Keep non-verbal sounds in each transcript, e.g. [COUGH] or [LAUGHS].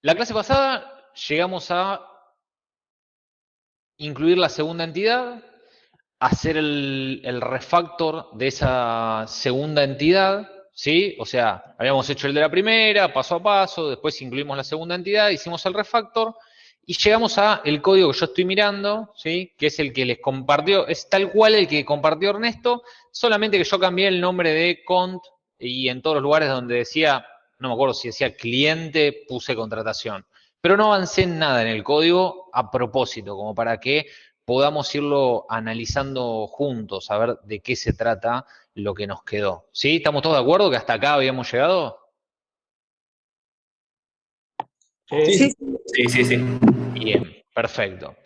La clase pasada llegamos a incluir la segunda entidad, hacer el, refactor de esa segunda entidad, ¿sí? O sea, habíamos hecho el de la primera, paso a paso, después incluimos la segunda entidad, hicimos el refactor, y llegamos a el código que yo estoy mirando, ¿sí? que es el que les compartió, es tal cual el que compartió Ernesto, solamente que yo cambié el nombre de cont y en todos los lugares donde decía, no me acuerdo si decía cliente, puse contratación. Pero no avancé en nada en el código a propósito, como para que podamos irlo analizando juntos, a ver de qué se trata lo que nos quedó. ¿Sí? ¿Estamos todos de acuerdo que hasta acá habíamos llegado? Sí, sí, sí. sí. Bien, perfecto.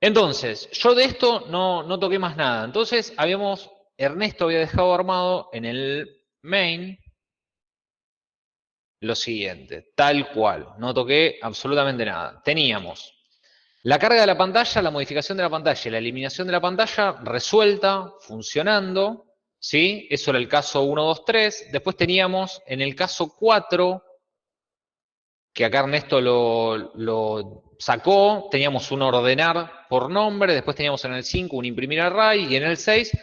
Entonces, yo de esto no, no toqué más nada. Entonces, habíamos, Ernesto había dejado armado en el main lo siguiente, tal cual. No toqué absolutamente nada. Teníamos la carga de la pantalla, la modificación de la pantalla y la eliminación de la pantalla resuelta, funcionando. ¿Sí? Eso era el caso 1, 2, 3. Después teníamos en el caso 4 que acá Ernesto lo, sacó, teníamos un ordenar por nombre, después teníamos en el 5 un imprimir array y en el 6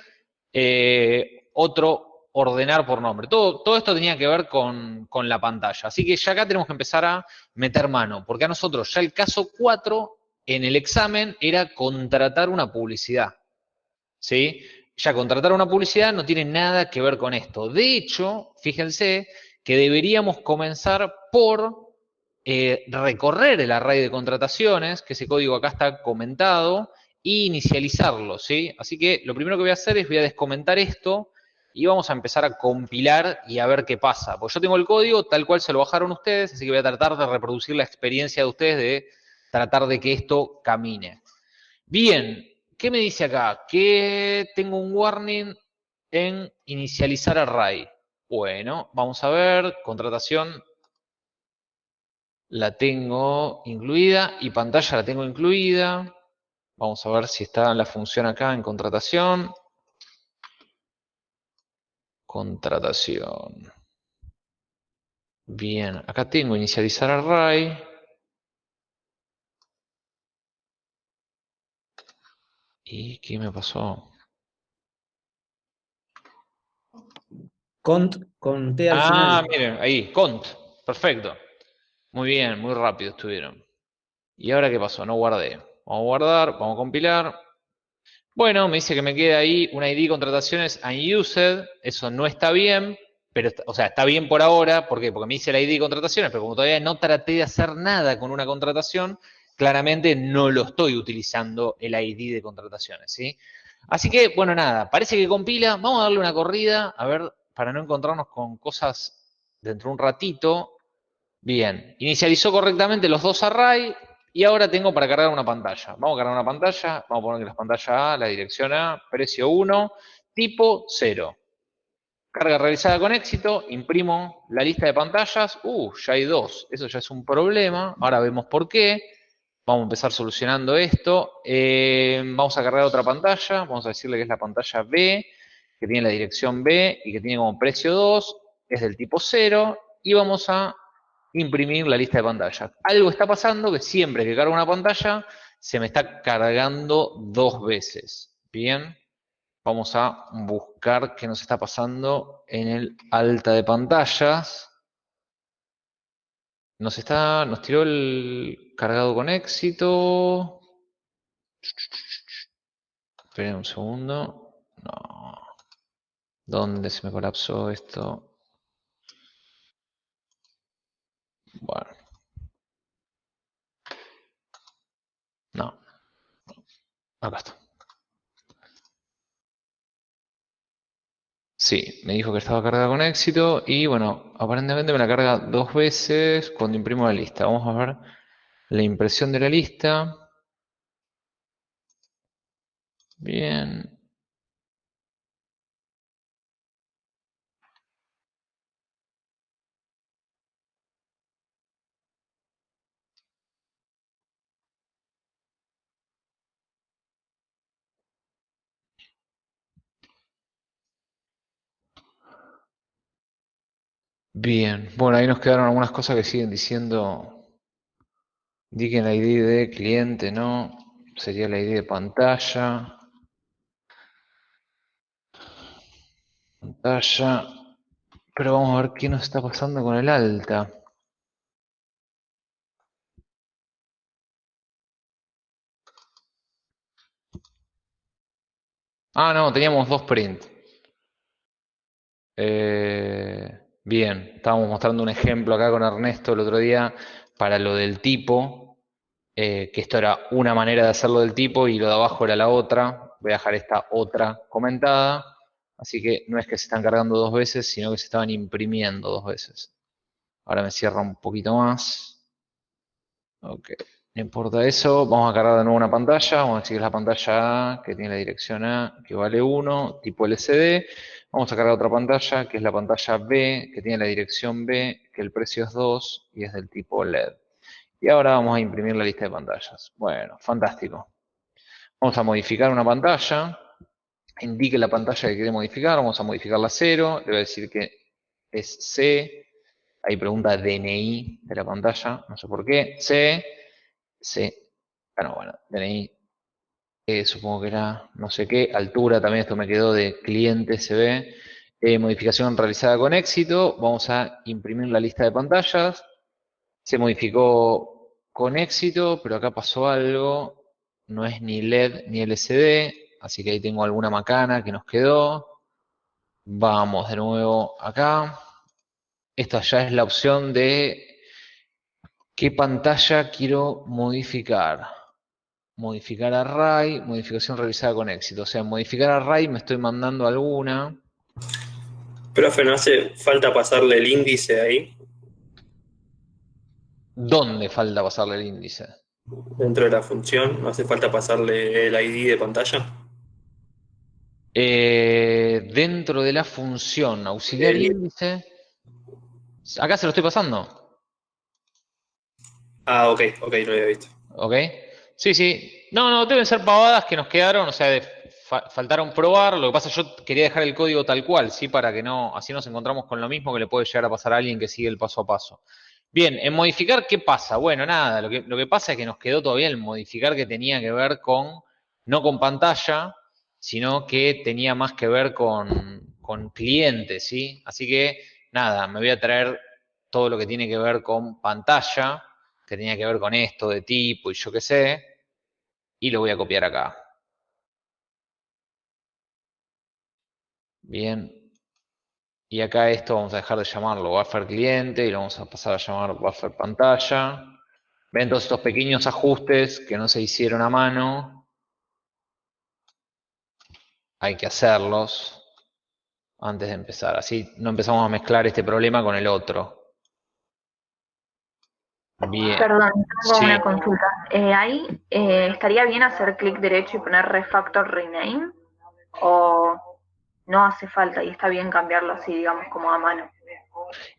eh, otro ordenar por nombre. Todo, todo esto tenía que ver con, con, la pantalla. Así que ya acá tenemos que empezar a meter mano, porque a nosotros ya el caso 4 en el examen era contratar una publicidad. ¿Sí? Ya contratar una publicidad no tiene nada que ver con esto. De hecho, fíjense que deberíamos comenzar por eh, recorrer el array de contrataciones, que ese código acá está comentado, e inicializarlo, ¿sí? Así que lo primero que voy a hacer es voy a descomentar esto y vamos a empezar a compilar y a ver qué pasa. Pues yo tengo el código tal cual se lo bajaron ustedes, así que voy a tratar de reproducir la experiencia de ustedes de tratar de que esto camine. Bien, ¿qué me dice acá? Que tengo un warning en inicializar array. Bueno, vamos a ver, contratación la tengo incluida y pantalla la tengo incluida. Vamos a ver si está la función acá en contratación. Contratación. Bien, acá tengo inicializar array. ¿Y qué me pasó? Cont con T al ah, final. Ah, miren, ahí, cont. Perfecto. Muy bien, muy rápido estuvieron. ¿Y ahora qué pasó? No guardé. Vamos a guardar, vamos a compilar. Bueno, me dice que me queda ahí un ID contrataciones unused. Eso no está bien, pero, o sea, está bien por ahora. ¿Por qué? Porque me dice el ID contrataciones, pero como todavía no traté de hacer nada con una contratación, claramente no lo estoy utilizando el ID de contrataciones, ¿sí? Así que, bueno, nada, parece que compila. Vamos a darle una corrida, a ver, para no encontrarnos con cosas dentro de un ratito. Bien, inicializó correctamente los dos array y ahora tengo para cargar una pantalla. Vamos a cargar una pantalla, vamos a poner que la pantalla A, la dirección A, precio 1, tipo 0. Carga realizada con éxito, imprimo la lista de pantallas, uh, ya hay dos, eso ya es un problema, ahora vemos por qué. Vamos a empezar solucionando esto. Eh, vamos a cargar otra pantalla, vamos a decirle que es la pantalla B, que tiene la dirección B y que tiene como precio 2, es del tipo 0, y vamos a imprimir la lista de pantallas. Algo está pasando que siempre que cargo una pantalla se me está cargando dos veces. Bien, vamos a buscar qué nos está pasando en el alta de pantallas. Nos está, nos tiró el cargado con éxito. Esperen un segundo. No. ¿Dónde se me colapsó esto? Bueno. No. Acá está. Sí, me dijo que estaba cargada con éxito y bueno, aparentemente me la carga dos veces cuando imprimo la lista. Vamos a ver la impresión de la lista. Bien. Bien, bueno, ahí nos quedaron algunas cosas que siguen diciendo Indiquen la ID de cliente, no. Sería la ID de pantalla. Pantalla. Pero vamos a ver qué nos está pasando con el alta. Ah, no, teníamos dos print. Eh, bien, estábamos mostrando un ejemplo acá con Ernesto el otro día para lo del tipo, eh, que esto era una manera de hacerlo del tipo y lo de abajo era la otra. Voy a dejar esta otra comentada. Así que no es que se están cargando dos veces, sino que se estaban imprimiendo dos veces. Ahora me cierra un poquito más. Ok. No importa eso, vamos a cargar de nuevo una pantalla, vamos a decir que es la pantalla A, que tiene la dirección A, que vale 1, tipo LCD. Vamos a cargar otra pantalla, que es la pantalla B, que tiene la dirección B, que el precio es 2 y es del tipo LED. Y ahora vamos a imprimir la lista de pantallas. Bueno, fantástico. Vamos a modificar una pantalla, indique la pantalla que quiere modificar, vamos a modificarla a 0, le voy a decir que es C, ahí pregunta DNI de la pantalla, no sé por qué, C, Sí. Bueno, bueno, DNI, eh, supongo que era no sé qué, altura también, esto me quedó de cliente, se ve. Eh, modificación realizada con éxito, vamos a imprimir la lista de pantallas. Se modificó con éxito, pero acá pasó algo, no es ni LED ni LCD, así que ahí tengo alguna macana que nos quedó. Vamos de nuevo acá. Esta ya es la opción de ¿Qué pantalla quiero modificar? Modificar array, modificación realizada con éxito. O sea, modificar array me estoy mandando alguna. Profe, ¿no hace falta pasarle el índice ahí? ¿Dónde falta pasarle el índice? Dentro de la función, ¿no hace falta pasarle el ID de pantalla? Eh, dentro de la función auxiliar índice. Acá se lo estoy pasando. Ah, ok, ok, no lo había visto. Ok. Sí, sí. No, no, deben ser pavadas que nos quedaron, o sea, faltaron probar. Lo que pasa, yo quería dejar el código tal cual, ¿sí? Para que no, así nos encontramos con lo mismo que le puede llegar a pasar a alguien que sigue el paso a paso. Bien, en modificar, ¿qué pasa? Bueno, nada, lo que, lo que pasa es que nos quedó todavía el modificar que tenía que ver con, no con pantalla, sino que tenía más que ver con, con clientes, ¿sí? Así que, nada, me voy a traer todo lo que tiene que ver con pantalla que tenía que ver con esto de tipo y yo qué sé, y lo voy a copiar acá. Bien. Y acá esto vamos a dejar de llamarlo buffer cliente y lo vamos a pasar a llamar buffer pantalla. Ven todos estos pequeños ajustes que no se hicieron a mano. Hay que hacerlos antes de empezar. Así no empezamos a mezclar este problema con el otro. Perdón, tengo una consulta. Eh, ahí eh, estaría bien hacer clic derecho y poner refactor rename o no hace falta y está bien cambiarlo así, digamos, como a mano.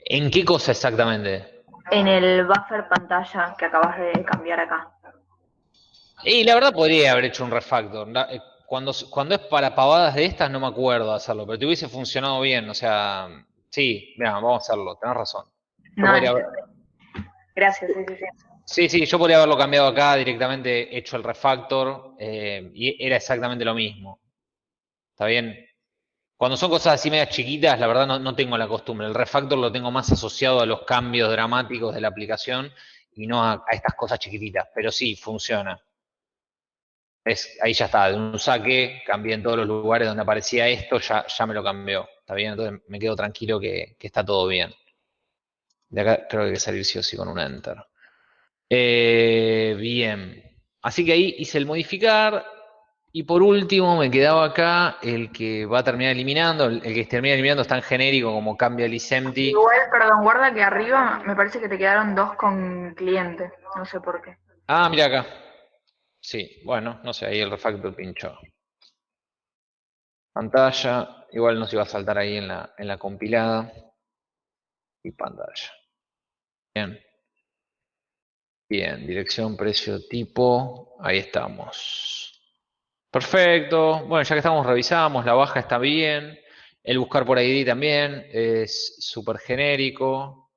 ¿En qué cosa exactamente? En el buffer pantalla que acabas de cambiar acá. Y la verdad podría haber hecho un refactor. Eh, cuando, cuando es para pavadas de estas no me acuerdo hacerlo, pero te hubiese funcionado bien. O sea, sí, mira, vamos a hacerlo, tenés razón. Gracias, sí, sí, sí. Sí, yo podría haberlo cambiado acá, directamente hecho el refactor, eh, y era exactamente lo mismo. ¿Está bien? Cuando son cosas así medias chiquitas, la verdad no, tengo la costumbre. El refactor lo tengo más asociado a los cambios dramáticos de la aplicación y no a, estas cosas chiquititas. Pero sí, funciona. Es, ahí ya está, de un saque, cambié en todos los lugares donde aparecía esto, ya, ya me lo cambió. ¿Está bien? Entonces me quedo tranquilo que está todo bien. De acá creo que hay que salir sí o sí con un enter. Eh, bien. Así que ahí hice el modificar. Y por último me quedaba acá el que va a terminar eliminando. El, que termina eliminando es tan genérico como cambia el isempty. Igual, perdón, guarda que arriba me parece que te quedaron dos con cliente. No sé por qué. Ah, mira acá. Sí, bueno, no sé, ahí el refactor pinchó. Pantalla, igual nos iba a saltar ahí en la, en la compilada y pantalla. Bien. Bien, dirección, precio, tipo. Ahí estamos. Perfecto. Bueno, ya que estamos, revisamos. La baja está bien. El buscar por ID también es súper genérico.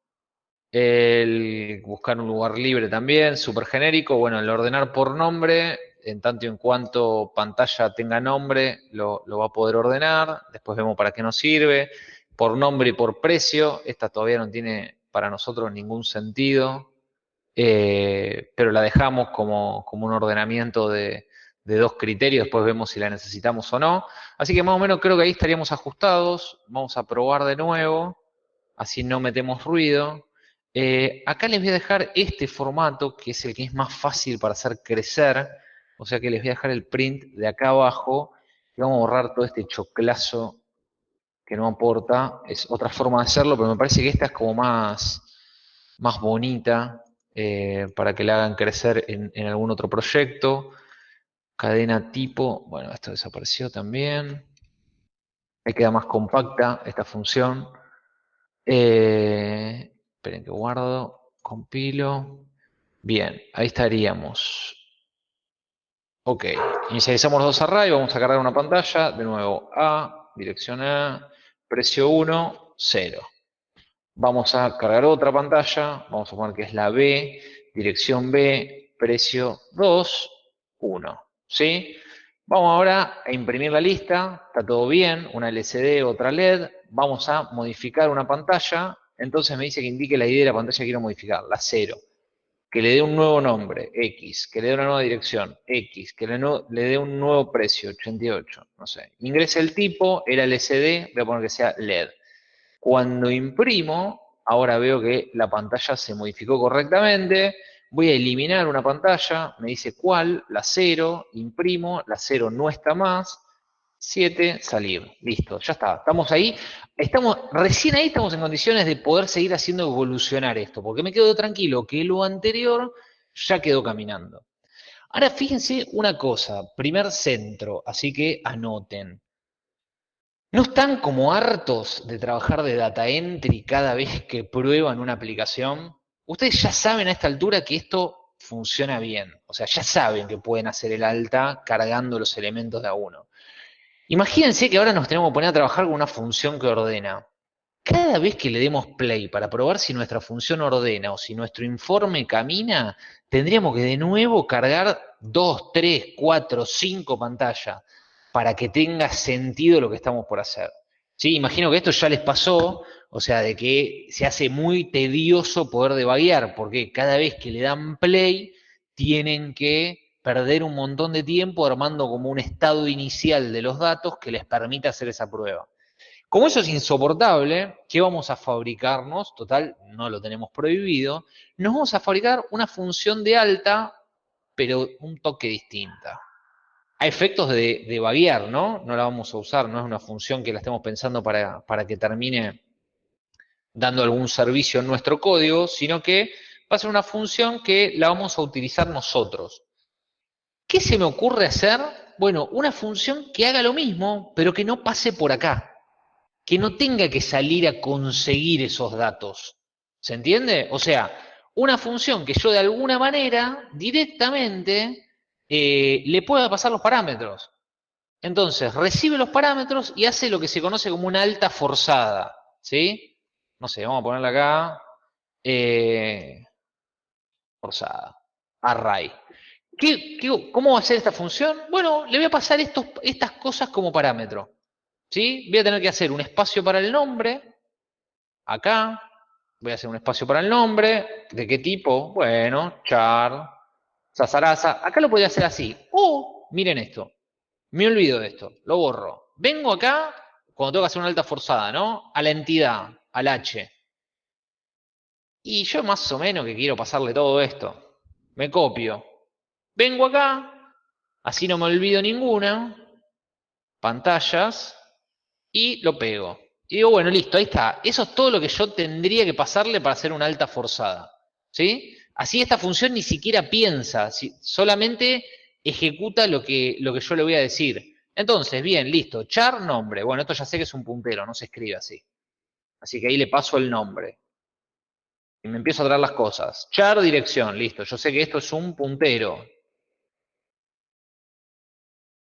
El buscar un lugar libre también, súper genérico. Bueno, el ordenar por nombre, en tanto y en cuanto pantalla tenga nombre, lo, va a poder ordenar. Después vemos para qué nos sirve. Por nombre y por precio, esta todavía no tiene para nosotros ningún sentido, eh, pero la dejamos como, un ordenamiento de, de dos criterios, después vemos si la necesitamos o no. Así que más o menos creo que ahí estaríamos ajustados. Vamos a probar de nuevo, así no metemos ruido. Eh, acá les voy a dejar este formato, que es el que es más fácil para hacer crecer. O sea que les voy a dejar el print de acá abajo. Y vamos a borrar todo este choclazo que no aporta. Es otra forma de hacerlo, pero me parece que esta es como más, más bonita eh, para que la hagan crecer en, algún otro proyecto. Cadena tipo, bueno, esto desapareció también. Ahí queda más compacta esta función. Eh, esperen que guardo, compilo. Bien, ahí estaríamos. Ok, inicializamos los dos arrays, vamos a cargar una pantalla. De nuevo, A, dirección A, precio 1, 0. Vamos a cargar otra pantalla, vamos a poner que es la B, dirección B, precio 2, 1. ¿sí? Vamos ahora a imprimir la lista, está todo bien, una LCD, otra LED, vamos a modificar una pantalla, entonces me dice que indique la ID de la pantalla que quiero modificar, la 0, que le dé un nuevo nombre, X, que le dé una nueva dirección, X, que le, dé un nuevo precio, 88, no sé. Ingrese el tipo, era LCD, voy a poner que sea LED. Cuando imprimo, ahora veo que la pantalla se modificó correctamente, Voy a eliminar una pantalla, me dice cuál, la 0, imprimo, la 0 no está más, 7, salir. Listo, ya está. Estamos ahí. Estamos, recién ahí estamos en condiciones de poder seguir haciendo evolucionar esto, porque me quedo tranquilo que lo anterior ya quedó caminando. Ahora fíjense una cosa, primer centro, así que anoten. ¿No están como hartos de trabajar de data entry cada vez que prueban una aplicación? Ustedes ya saben a esta altura que esto funciona bien. O sea, ya saben que pueden hacer el alta cargando los elementos de a uno. Imagínense que ahora nos tenemos que poner a trabajar con una función que ordena. Cada vez que le demos play para probar si nuestra función ordena o si nuestro informe camina, tendríamos que de nuevo cargar dos, tres, cuatro, cinco pantallas para que tenga sentido lo que estamos por hacer. ¿Sí? Imagino que esto ya les pasó o sea, de que se hace muy tedioso poder debaguear, porque cada vez que le dan play, tienen que perder un montón de tiempo armando como un estado inicial de los datos que les permita hacer esa prueba. Como eso es insoportable, ¿qué vamos a fabricarnos? Total, no lo tenemos prohibido. Nos vamos a fabricar una función de alta, pero un toque distinta. A efectos de, de ¿no? No la vamos a usar, no es una función que la estemos pensando para, para que termine dando algún servicio en nuestro código, sino que va a ser una función que la vamos a utilizar nosotros. ¿Qué se me ocurre hacer? Bueno, una función que haga lo mismo, pero que no pase por acá. Que no tenga que salir a conseguir esos datos. ¿Se entiende? O sea, una función que yo de alguna manera directamente eh, le pueda pasar los parámetros. Entonces, recibe los parámetros y hace lo que se conoce como una alta forzada. ¿Sí? no sé, vamos a ponerle acá, eh, forzada, array. Cómo va a ser esta función? Bueno, le voy a pasar estas cosas como parámetro. ¿sí? Voy a tener que hacer un espacio para el nombre, acá, voy a hacer un espacio para el nombre, ¿de qué tipo? Bueno, char, sasaraza, acá lo podría hacer así. O, miren esto, me olvido de esto, lo borro. Vengo acá, cuando tengo que hacer una alta forzada, ¿no? A la entidad, al H. Y yo más o menos que quiero pasarle todo esto. Me copio. Vengo acá, así no me olvido ninguna. Pantallas. Y lo pego. Y digo, bueno, listo, ahí está. Eso es todo lo que yo tendría que pasarle para hacer una alta forzada. ¿Sí? Así esta función ni siquiera piensa, solamente ejecuta lo que, lo que yo le voy a decir. Entonces, bien, listo. Char nombre. Bueno, esto ya sé que es un puntero, no se escribe así. Así que ahí le paso el nombre. Y me empiezo a traer las cosas. Char dirección, listo. Yo sé que esto es un puntero.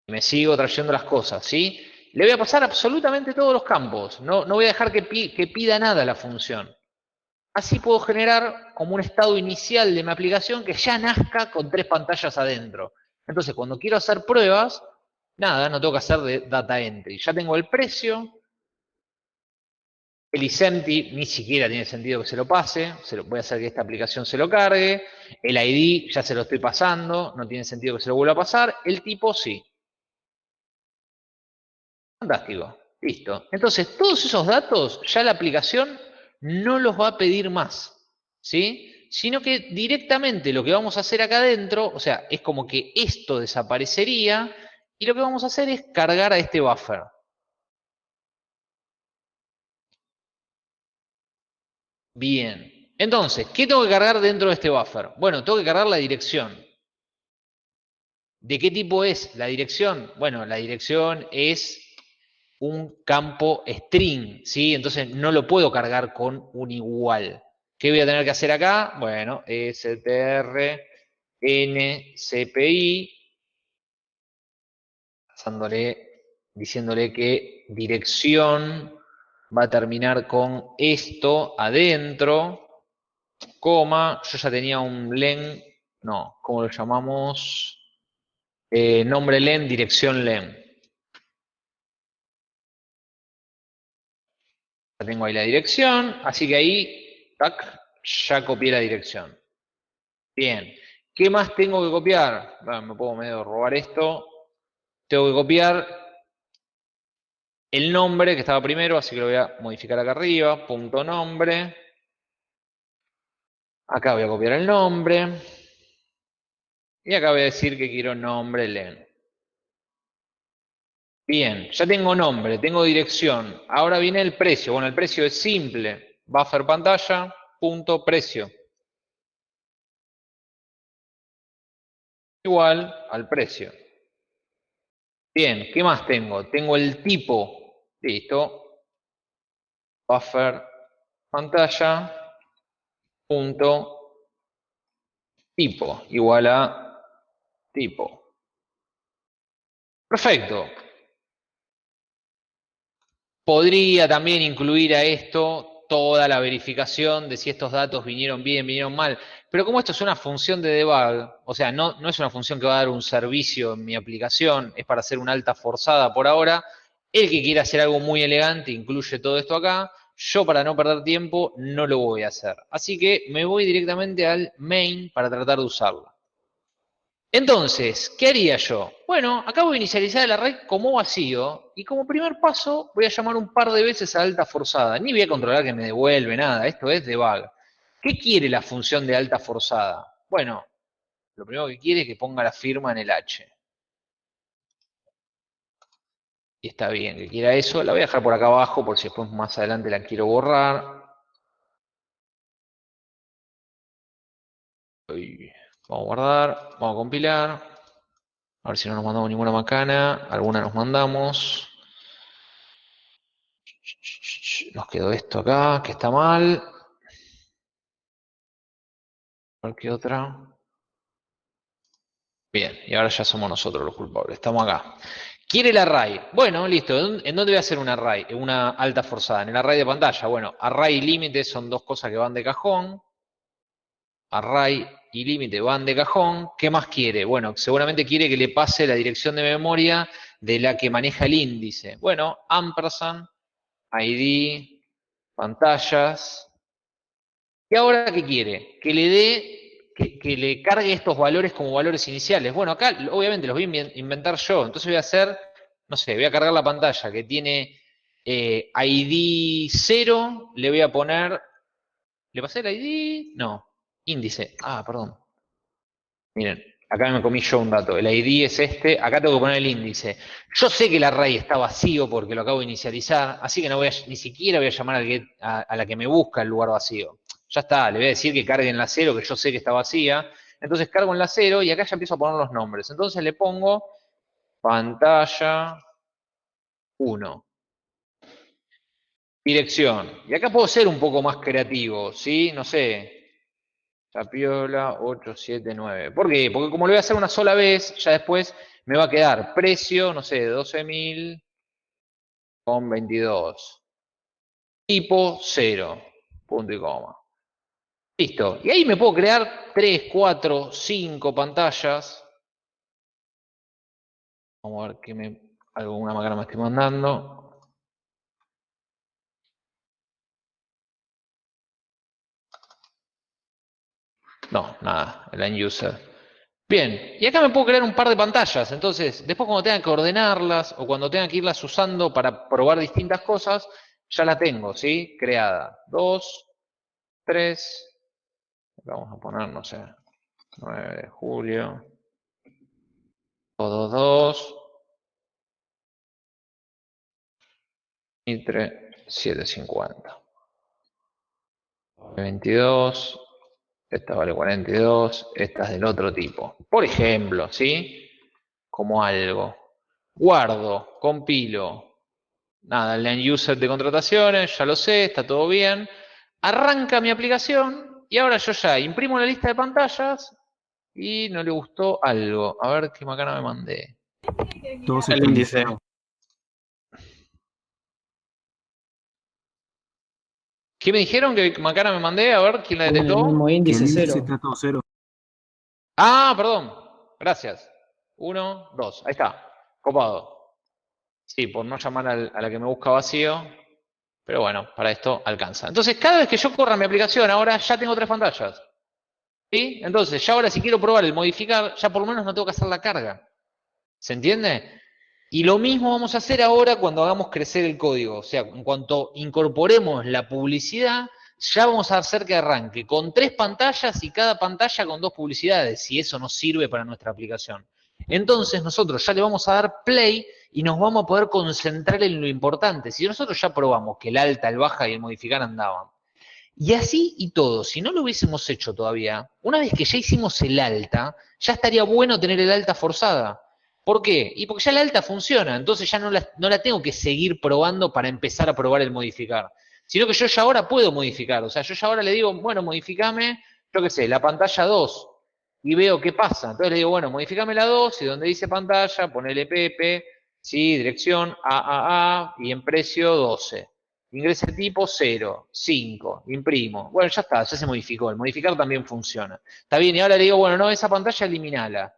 Me sigo trayendo las cosas, ¿sí? Le voy a pasar absolutamente todos los campos. No, no voy a dejar que, que pida nada la función. así puedo generar como un estado inicial de mi aplicación que ya nazca con tres pantallas adentro. Entonces, cuando quiero hacer pruebas, nada, no tengo que hacer de data entry. Ya tengo el precio, el isempty ni siquiera tiene sentido que se lo pase, se lo, voy a hacer que esta aplicación se lo cargue, el ID ya se lo estoy pasando, no tiene sentido que se lo vuelva a pasar, el tipo sí. Fantástico, listo. Entonces, todos esos datos ya la aplicación no los va a pedir más, ¿sí? Sino que directamente lo que vamos a hacer acá adentro, o sea, es como que esto desaparecería y lo que vamos a hacer es cargar a este buffer. Bien. Entonces, ¿qué tengo que cargar dentro de este buffer? Bueno, tengo que cargar la dirección. ¿De qué tipo es la dirección? Bueno, la dirección es un campo string, ¿sí? Entonces no lo puedo cargar con un igual. ¿Qué voy a tener que hacer acá? Bueno, str ncpi, diciéndole que dirección va a terminar con esto adentro, coma, yo ya tenía un len, no, ¿cómo lo llamamos? Eh, nombre len, dirección len. Ya tengo ahí la dirección, así que ahí, tac, ya copié la dirección. Bien, ¿qué más tengo que copiar? me puedo medio robar esto. Tengo que copiar el nombre que estaba primero, así que lo voy a modificar acá arriba, punto nombre. Acá voy a copiar el nombre. Y acá voy a decir que quiero nombre len. Bien, ya tengo nombre, tengo dirección. Ahora viene el precio. Bueno, el precio es simple. Buffer pantalla, punto precio. Igual al precio. Bien, ¿qué más tengo? Tengo el tipo. Listo. Buffer pantalla, punto tipo. Igual a tipo. Perfecto. Podría también incluir a esto toda la verificación de si estos datos vinieron bien, vinieron mal. Pero como esto es una función de debug, o sea, no, no es una función que va a dar un servicio en mi aplicación, es para hacer una alta forzada por ahora, el que quiera hacer algo muy elegante incluye todo esto acá. Yo para no perder tiempo no lo voy a hacer. Así que me voy directamente al main para tratar de usarla. Entonces, ¿qué haría yo? Bueno, acabo de inicializar el array como vacío y como primer paso voy a llamar un par de veces a alta forzada. Ni voy a controlar que me devuelve nada, esto es debug. ¿Qué quiere la función de alta forzada? Bueno, lo primero que quiere es que ponga la firma en el H. Y está bien que quiera eso. La voy a dejar por acá abajo por si después más adelante la quiero borrar. Vamos a guardar, vamos a compilar. A ver si no nos mandamos ninguna macana. Alguna nos mandamos. Nos quedó esto acá, que está mal. A ver qué otra. Bien, y ahora ya somos nosotros los culpables. Estamos acá. ¿Quiere el array? Bueno, listo. ¿En dónde voy a hacer un array? Una alta forzada. En el array de pantalla. Bueno, array y límite son dos cosas que van de cajón. Array y límite van de cajón. ¿Qué más quiere? Bueno, seguramente quiere que le pase la dirección de memoria de la que maneja el índice. Bueno, ampersand, ID, pantallas. ¿Y ahora qué quiere? Que le dé, que, le cargue estos valores como valores iniciales. Bueno, acá obviamente los voy a inventar yo. Entonces voy a hacer, no sé, voy a cargar la pantalla que tiene eh, ID 0, le voy a poner, ¿le pasé el ID? No, índice. Ah, perdón. Miren, acá me comí yo un dato. El ID es este, acá tengo que poner el índice. Yo sé que el array está vacío porque lo acabo de inicializar, así que no voy a, ni siquiera voy a llamar a, la que me busca el lugar vacío. Ya está, le voy a decir que cargue en la cero, que yo sé que está vacía. Entonces cargo en la cero y acá ya empiezo a poner los nombres. Entonces le pongo pantalla 1. Dirección. Y acá puedo ser un poco más creativo, ¿sí? No sé, Tapiola 879. ¿Por qué? Porque como lo voy a hacer una sola vez, ya después me va a quedar precio, no sé, 12.000 con 22. Tipo 0. Punto y coma. Listo. Y ahí me puedo crear 3, 4, 5 pantallas. Vamos a ver qué me, alguna máquina me estoy mandando. No, nada, el end user. Bien, y acá me puedo crear un par de pantallas, entonces después cuando tenga que ordenarlas o cuando tenga que irlas usando para probar distintas cosas, ya la tengo, ¿sí? Creada. 2, 3, vamos a poner, no sé, 9 de julio, 2, 2, 7, 750. 22, esta vale 42, esta es del otro tipo. Por ejemplo, ¿sí? Como algo. Guardo, compilo. Nada, el end user de contrataciones, ya lo sé, está todo bien. Arranca mi aplicación y ahora yo ya imprimo la lista de pantallas y no le gustó algo. A ver qué macana me mandé. el índice. ¿Qué me dijeron que Macana me mandé? A ver, ¿quién la detectó? El mismo índice, cero. Ah, perdón. Gracias. Uno, dos. Ahí está. Copado. Sí, por no llamar a la que me busca vacío. Pero bueno, para esto alcanza. Entonces, cada vez que yo corra mi aplicación, ahora ya tengo tres pantallas. ¿Sí? Entonces, ya ahora si quiero probar el modificar, ya por lo menos no tengo que hacer la carga. ¿Se entiende? Y lo mismo vamos a hacer ahora cuando hagamos crecer el código. O sea, en cuanto incorporemos la publicidad, ya vamos a hacer que arranque con tres pantallas y cada pantalla con dos publicidades, si eso nos sirve para nuestra aplicación. Entonces nosotros ya le vamos a dar play y nos vamos a poder concentrar en lo importante. Si nosotros ya probamos que el alta, el baja y el modificar andaban, y así y todo, si no lo hubiésemos hecho todavía, una vez que ya hicimos el alta, ya estaría bueno tener el alta forzada. ¿Por qué? Y porque ya la alta funciona, entonces ya no la, no la tengo que seguir probando para empezar a probar el modificar. Sino que yo ya ahora puedo modificar. O sea, yo ya ahora le digo, bueno, modificame, yo qué sé, la pantalla 2. Y veo qué pasa. Entonces le digo, bueno, modificame la 2 y donde dice pantalla, ponele Pepe, sí, dirección AAA y en precio 12. Ingresa tipo 0, 5, imprimo. Bueno, ya está, ya se modificó. El modificar también funciona. Está bien, y ahora le digo, bueno, no, esa pantalla eliminala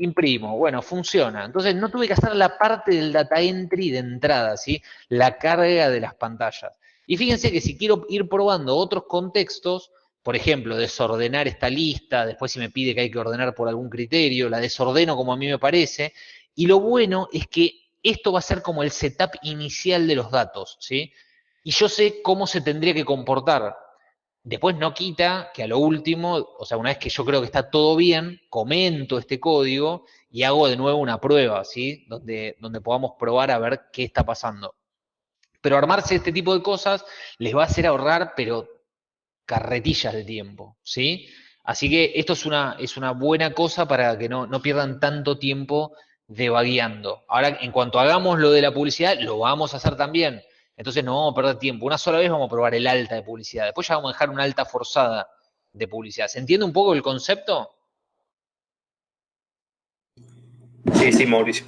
imprimo, bueno, funciona. Entonces no tuve que hacer la parte del data entry de entrada, ¿sí? La carga de las pantallas. Y fíjense que si quiero ir probando otros contextos, por ejemplo, desordenar esta lista, después si me pide que hay que ordenar por algún criterio, la desordeno como a mí me parece, y lo bueno es que esto va a ser como el setup inicial de los datos, ¿sí? Y yo sé cómo se tendría que comportar Después no quita que a lo último, o sea, una vez que yo creo que está todo bien, comento este código y hago de nuevo una prueba, ¿sí? Donde, donde podamos probar a ver qué está pasando. Pero armarse este tipo de cosas les va a hacer ahorrar, pero carretillas de tiempo, ¿sí? Así que esto es una, es una buena cosa para que no, no pierdan tanto tiempo devagueando. Ahora, en cuanto hagamos lo de la publicidad, lo vamos a hacer también. Entonces no vamos a perder tiempo. Una sola vez vamos a probar el alta de publicidad. Después ya vamos a dejar una alta forzada de publicidad. ¿Se entiende un poco el concepto? Sí, sí, Mauricio.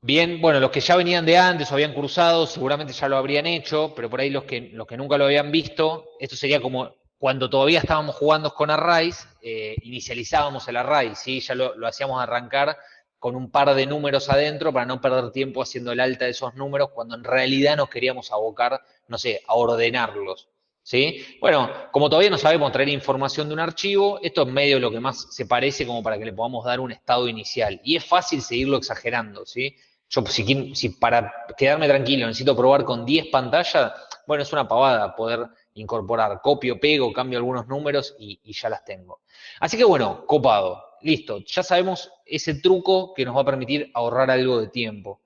Bien, bueno, los que ya venían de antes o habían cruzado seguramente ya lo habrían hecho, pero por ahí los que, los que nunca lo habían visto, esto sería como cuando todavía estábamos jugando con Arrays, eh, inicializábamos el Array, ¿sí? ya lo, lo hacíamos arrancar con un par de números adentro para no perder tiempo haciendo el alta de esos números cuando en realidad nos queríamos abocar, no sé, a ordenarlos. ¿Sí? Bueno, como todavía no sabemos traer información de un archivo, esto es medio lo que más se parece como para que le podamos dar un estado inicial. Y es fácil seguirlo exagerando, ¿sí? Yo, si, si para quedarme tranquilo necesito probar con 10 pantallas, bueno, es una pavada poder incorporar, copio, pego, cambio algunos números y, y ya las tengo. Así que bueno, copado listo, ya sabemos ese truco que nos va a permitir ahorrar algo de tiempo.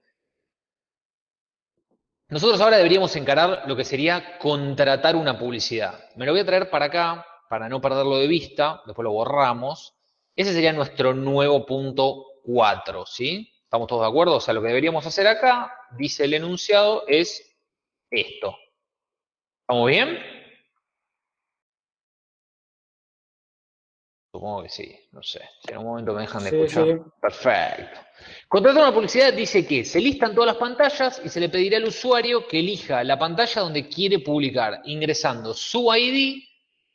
Nosotros ahora deberíamos encarar lo que sería contratar una publicidad. Me lo voy a traer para acá, para no perderlo de vista, después lo borramos. Ese sería nuestro nuevo punto 4, ¿sí? ¿Estamos todos de acuerdo? O sea, lo que deberíamos hacer acá, dice el enunciado, es esto. ¿Estamos bien? Supongo que sí, no sé. Si en un momento me dejan de escuchar. Perfecto. Contratar una publicidad dice que se listan todas las pantallas y se le pedirá al usuario que elija la pantalla donde quiere publicar, ingresando su ID.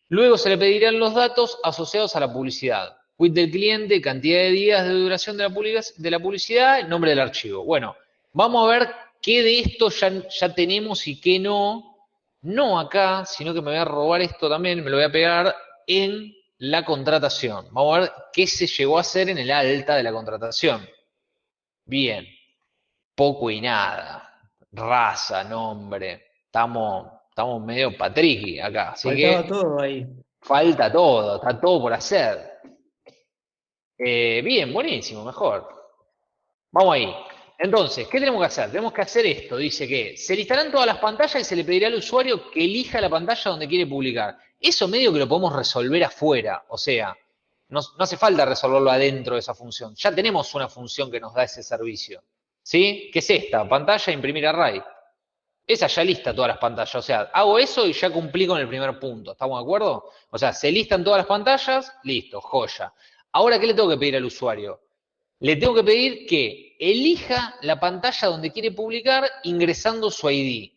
Luego se le pedirán los datos asociados a la publicidad. Quit del cliente, cantidad de días de duración de la, de la publicidad, nombre del archivo. Bueno, vamos a ver qué de esto ya, ya tenemos y qué no. No acá, sino que me voy a robar esto también, me lo voy a pegar en la contratación. Vamos a ver qué se llegó a hacer en el alta de la contratación. Bien, poco y nada. Raza, nombre. Estamos, estamos medio patriqui acá. Así Faltaba todo ahí. Falta todo, está todo por hacer. Eh, bien, buenísimo, mejor. Vamos ahí. Entonces, ¿qué tenemos que hacer? Tenemos que hacer esto. Dice que se listarán todas las pantallas y se le pedirá al usuario que elija la pantalla donde quiere publicar. Eso medio que lo podemos resolver afuera, o sea, no, hace falta resolverlo adentro de esa función. Ya tenemos una función que nos da ese servicio. ¿Sí? ¿Qué es esta? Pantalla, imprimir array. Esa ya lista todas las pantallas. O sea, hago eso y ya cumplí con el primer punto. ¿Estamos de acuerdo? O sea, se listan todas las pantallas, listo, joya. Ahora, ¿qué le tengo que pedir al usuario? Le tengo que pedir que elija la pantalla donde quiere publicar ingresando su ID.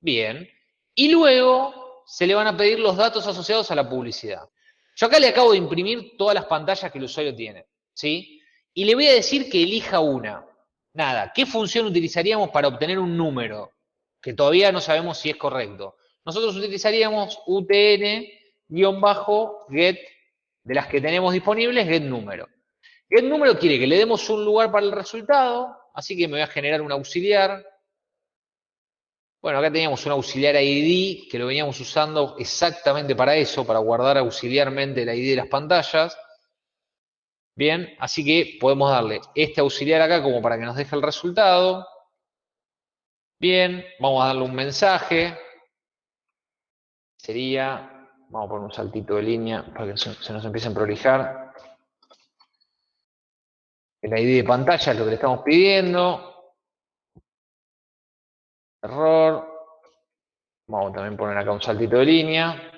Bien. Y luego se le van a pedir los datos asociados a la publicidad. Yo acá le acabo de imprimir todas las pantallas que el usuario tiene, ¿sí? Y le voy a decir que elija una. Nada, ¿qué función utilizaríamos para obtener un número? Que todavía no sabemos si es correcto. Nosotros utilizaríamos UTN-get, de las que tenemos disponibles, get número. Get número quiere que le demos un lugar para el resultado, así que me voy a generar un auxiliar, bueno, acá teníamos un auxiliar ID que lo veníamos usando exactamente para eso, para guardar auxiliarmente el ID de las pantallas. Bien, así que podemos darle este auxiliar acá como para que nos deje el resultado. Bien, vamos a darle un mensaje. Sería, vamos a poner un saltito de línea para que se nos empiece a prolijar. El ID de pantalla es lo que le estamos pidiendo. Error. Vamos a también poner acá un saltito de línea.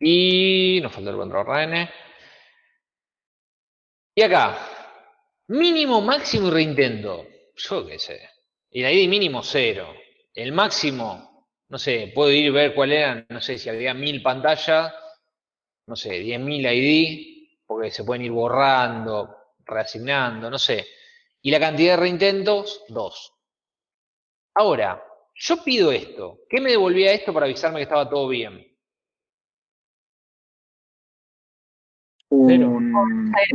Y nos falta el control RN. Y acá, mínimo, máximo y reintento. Yo qué sé. Y la ID mínimo cero. El máximo, no sé, puedo ir a ver cuál eran, no sé si había mil pantallas, no sé, 10.000 ID porque se pueden ir borrando, reasignando, no sé. Y la cantidad de reintentos, dos. Ahora, yo pido esto. ¿Qué me devolvía esto para avisarme que estaba todo bien? Cero.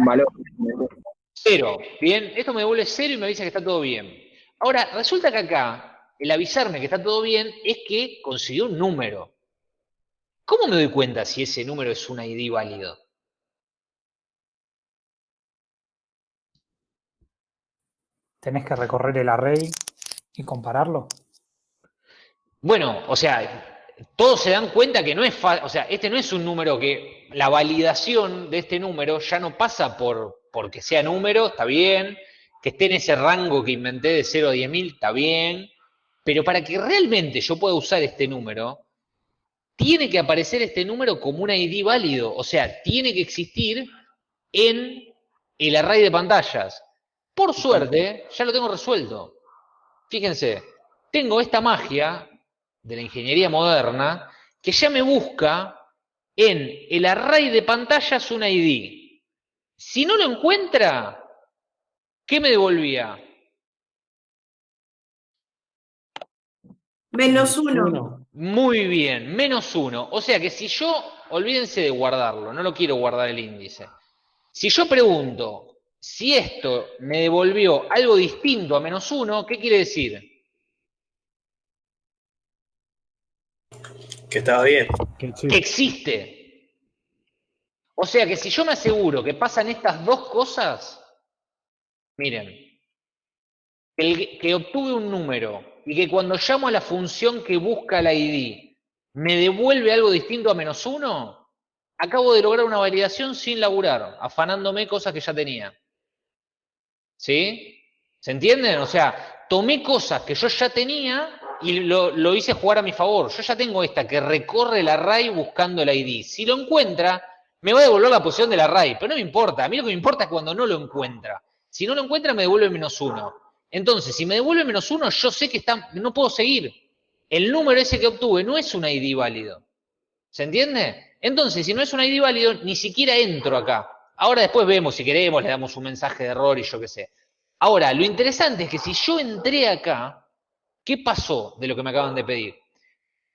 valor. Cero. Bien, esto me devuelve cero y me avisa que está todo bien. Ahora, resulta que acá, el avisarme que está todo bien es que consiguió un número. ¿Cómo me doy cuenta si ese número es un ID válido? Tenés que recorrer el array y compararlo. Bueno, o sea, todos se dan cuenta que no es fácil, o sea, este no es un número que la validación de este número ya no pasa por porque sea número, está bien, que esté en ese rango que inventé de 0 a 10.000, está bien, pero para que realmente yo pueda usar este número, tiene que aparecer este número como un ID válido, o sea, tiene que existir en el array de pantallas. Por suerte, ya lo tengo resuelto. Fíjense, tengo esta magia de la ingeniería moderna que ya me busca en el array de pantallas un ID. Si no lo encuentra, ¿qué me devolvía? Menos uno. Muy bien, menos uno. O sea que si yo, olvídense de guardarlo, no lo quiero guardar el índice. Si yo pregunto, si esto me devolvió algo distinto a menos uno, ¿qué quiere decir? Que estaba bien. Que existe. O sea que si yo me aseguro que pasan estas dos cosas, miren, que obtuve un número y que cuando llamo a la función que busca la ID me devuelve algo distinto a menos uno, acabo de lograr una validación sin laburar, afanándome cosas que ya tenía. ¿Sí? ¿Se entienden? O sea, tomé cosas que yo ya tenía y lo, hice jugar a mi favor. Yo ya tengo esta que recorre el array buscando el ID. Si lo encuentra, me va a devolver la posición del array, pero no me importa. A mí lo que me importa es cuando no lo encuentra. Si no lo encuentra, me devuelve menos uno. Entonces, si me devuelve menos uno, yo sé que está, no puedo seguir. El número ese que obtuve no es un ID válido. ¿Se entiende? Entonces, si no es un ID válido, ni siquiera entro acá. Ahora después vemos, si queremos, le damos un mensaje de error y yo qué sé. Ahora, lo interesante es que si yo entré acá, ¿qué pasó de lo que me acaban de pedir?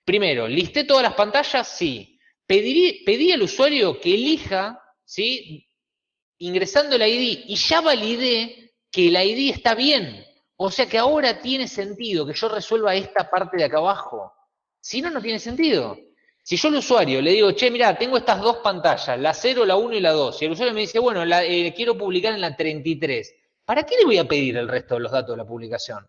Primero, listé todas las pantallas, sí. pedí al usuario que elija, ¿sí? Ingresando el ID y ya validé que el ID está bien. O sea que ahora tiene sentido que yo resuelva esta parte de acá abajo. Si no, no tiene sentido. Si yo al usuario le digo, che, mira, tengo estas dos pantallas, la 0, la 1 y la 2, y el usuario me dice, bueno, la, eh, quiero publicar en la 33, ¿para qué le voy a pedir el resto de los datos de la publicación?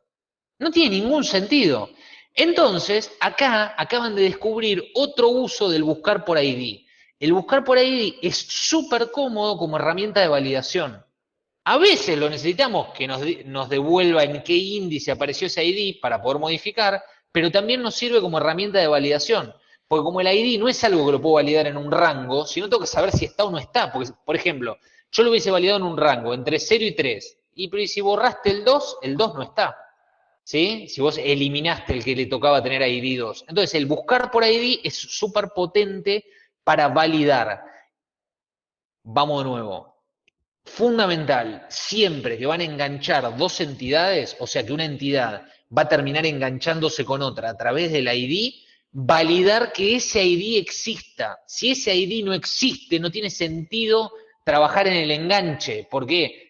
No tiene ningún sentido. Entonces, acá acaban de descubrir otro uso del buscar por ID. El buscar por ID es súper cómodo como herramienta de validación. A veces lo necesitamos que nos, nos devuelva en qué índice apareció ese ID para poder modificar, pero también nos sirve como herramienta de validación. Porque como el ID no es algo que lo puedo validar en un rango, sino tengo que saber si está o no está. Porque, por ejemplo, yo lo hubiese validado en un rango entre 0 y 3. Y si borraste el 2, el 2 no está. ¿Sí? Si vos eliminaste el que le tocaba tener ID 2. Entonces, el buscar por ID es súper potente para validar. Vamos de nuevo. Fundamental, siempre que van a enganchar dos entidades, o sea que una entidad va a terminar enganchándose con otra a través del ID, validar que ese ID exista. Si ese ID no existe, no tiene sentido trabajar en el enganche. ¿Por qué?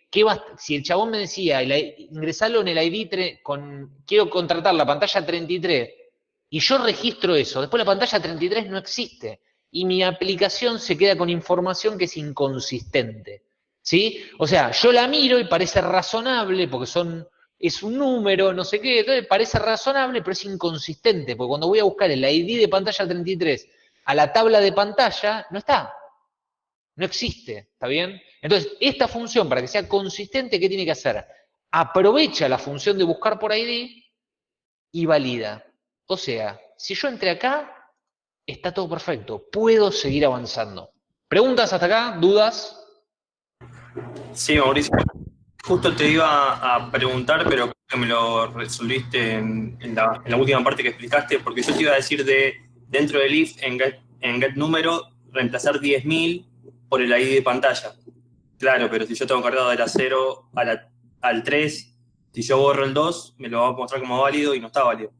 si el chabón me decía, ingresarlo en el ID, con, quiero contratar la pantalla 33, y yo registro eso, después la pantalla 33 no existe, y mi aplicación se queda con información que es inconsistente. ¿Sí? O sea, yo la miro y parece razonable, porque son es un número, no sé qué, entonces parece razonable, pero es inconsistente, porque cuando voy a buscar el ID de pantalla 33 a la tabla de pantalla, no está. No existe, ¿está bien? Entonces, esta función, para que sea consistente, ¿qué tiene que hacer? Aprovecha la función de buscar por ID y valida. O sea, si yo entré acá, está todo perfecto. Puedo seguir avanzando. ¿Preguntas hasta acá? ¿Dudas? Sí, Mauricio. Justo te iba a preguntar, pero creo que me lo resolviste en, la, última parte que explicaste, porque yo te iba a decir de dentro del if en get, número reemplazar 10.000 por el ID de pantalla. Claro, pero si yo tengo cargado de la 0 al 3, si yo borro el 2, me lo va a mostrar como válido y no está válido.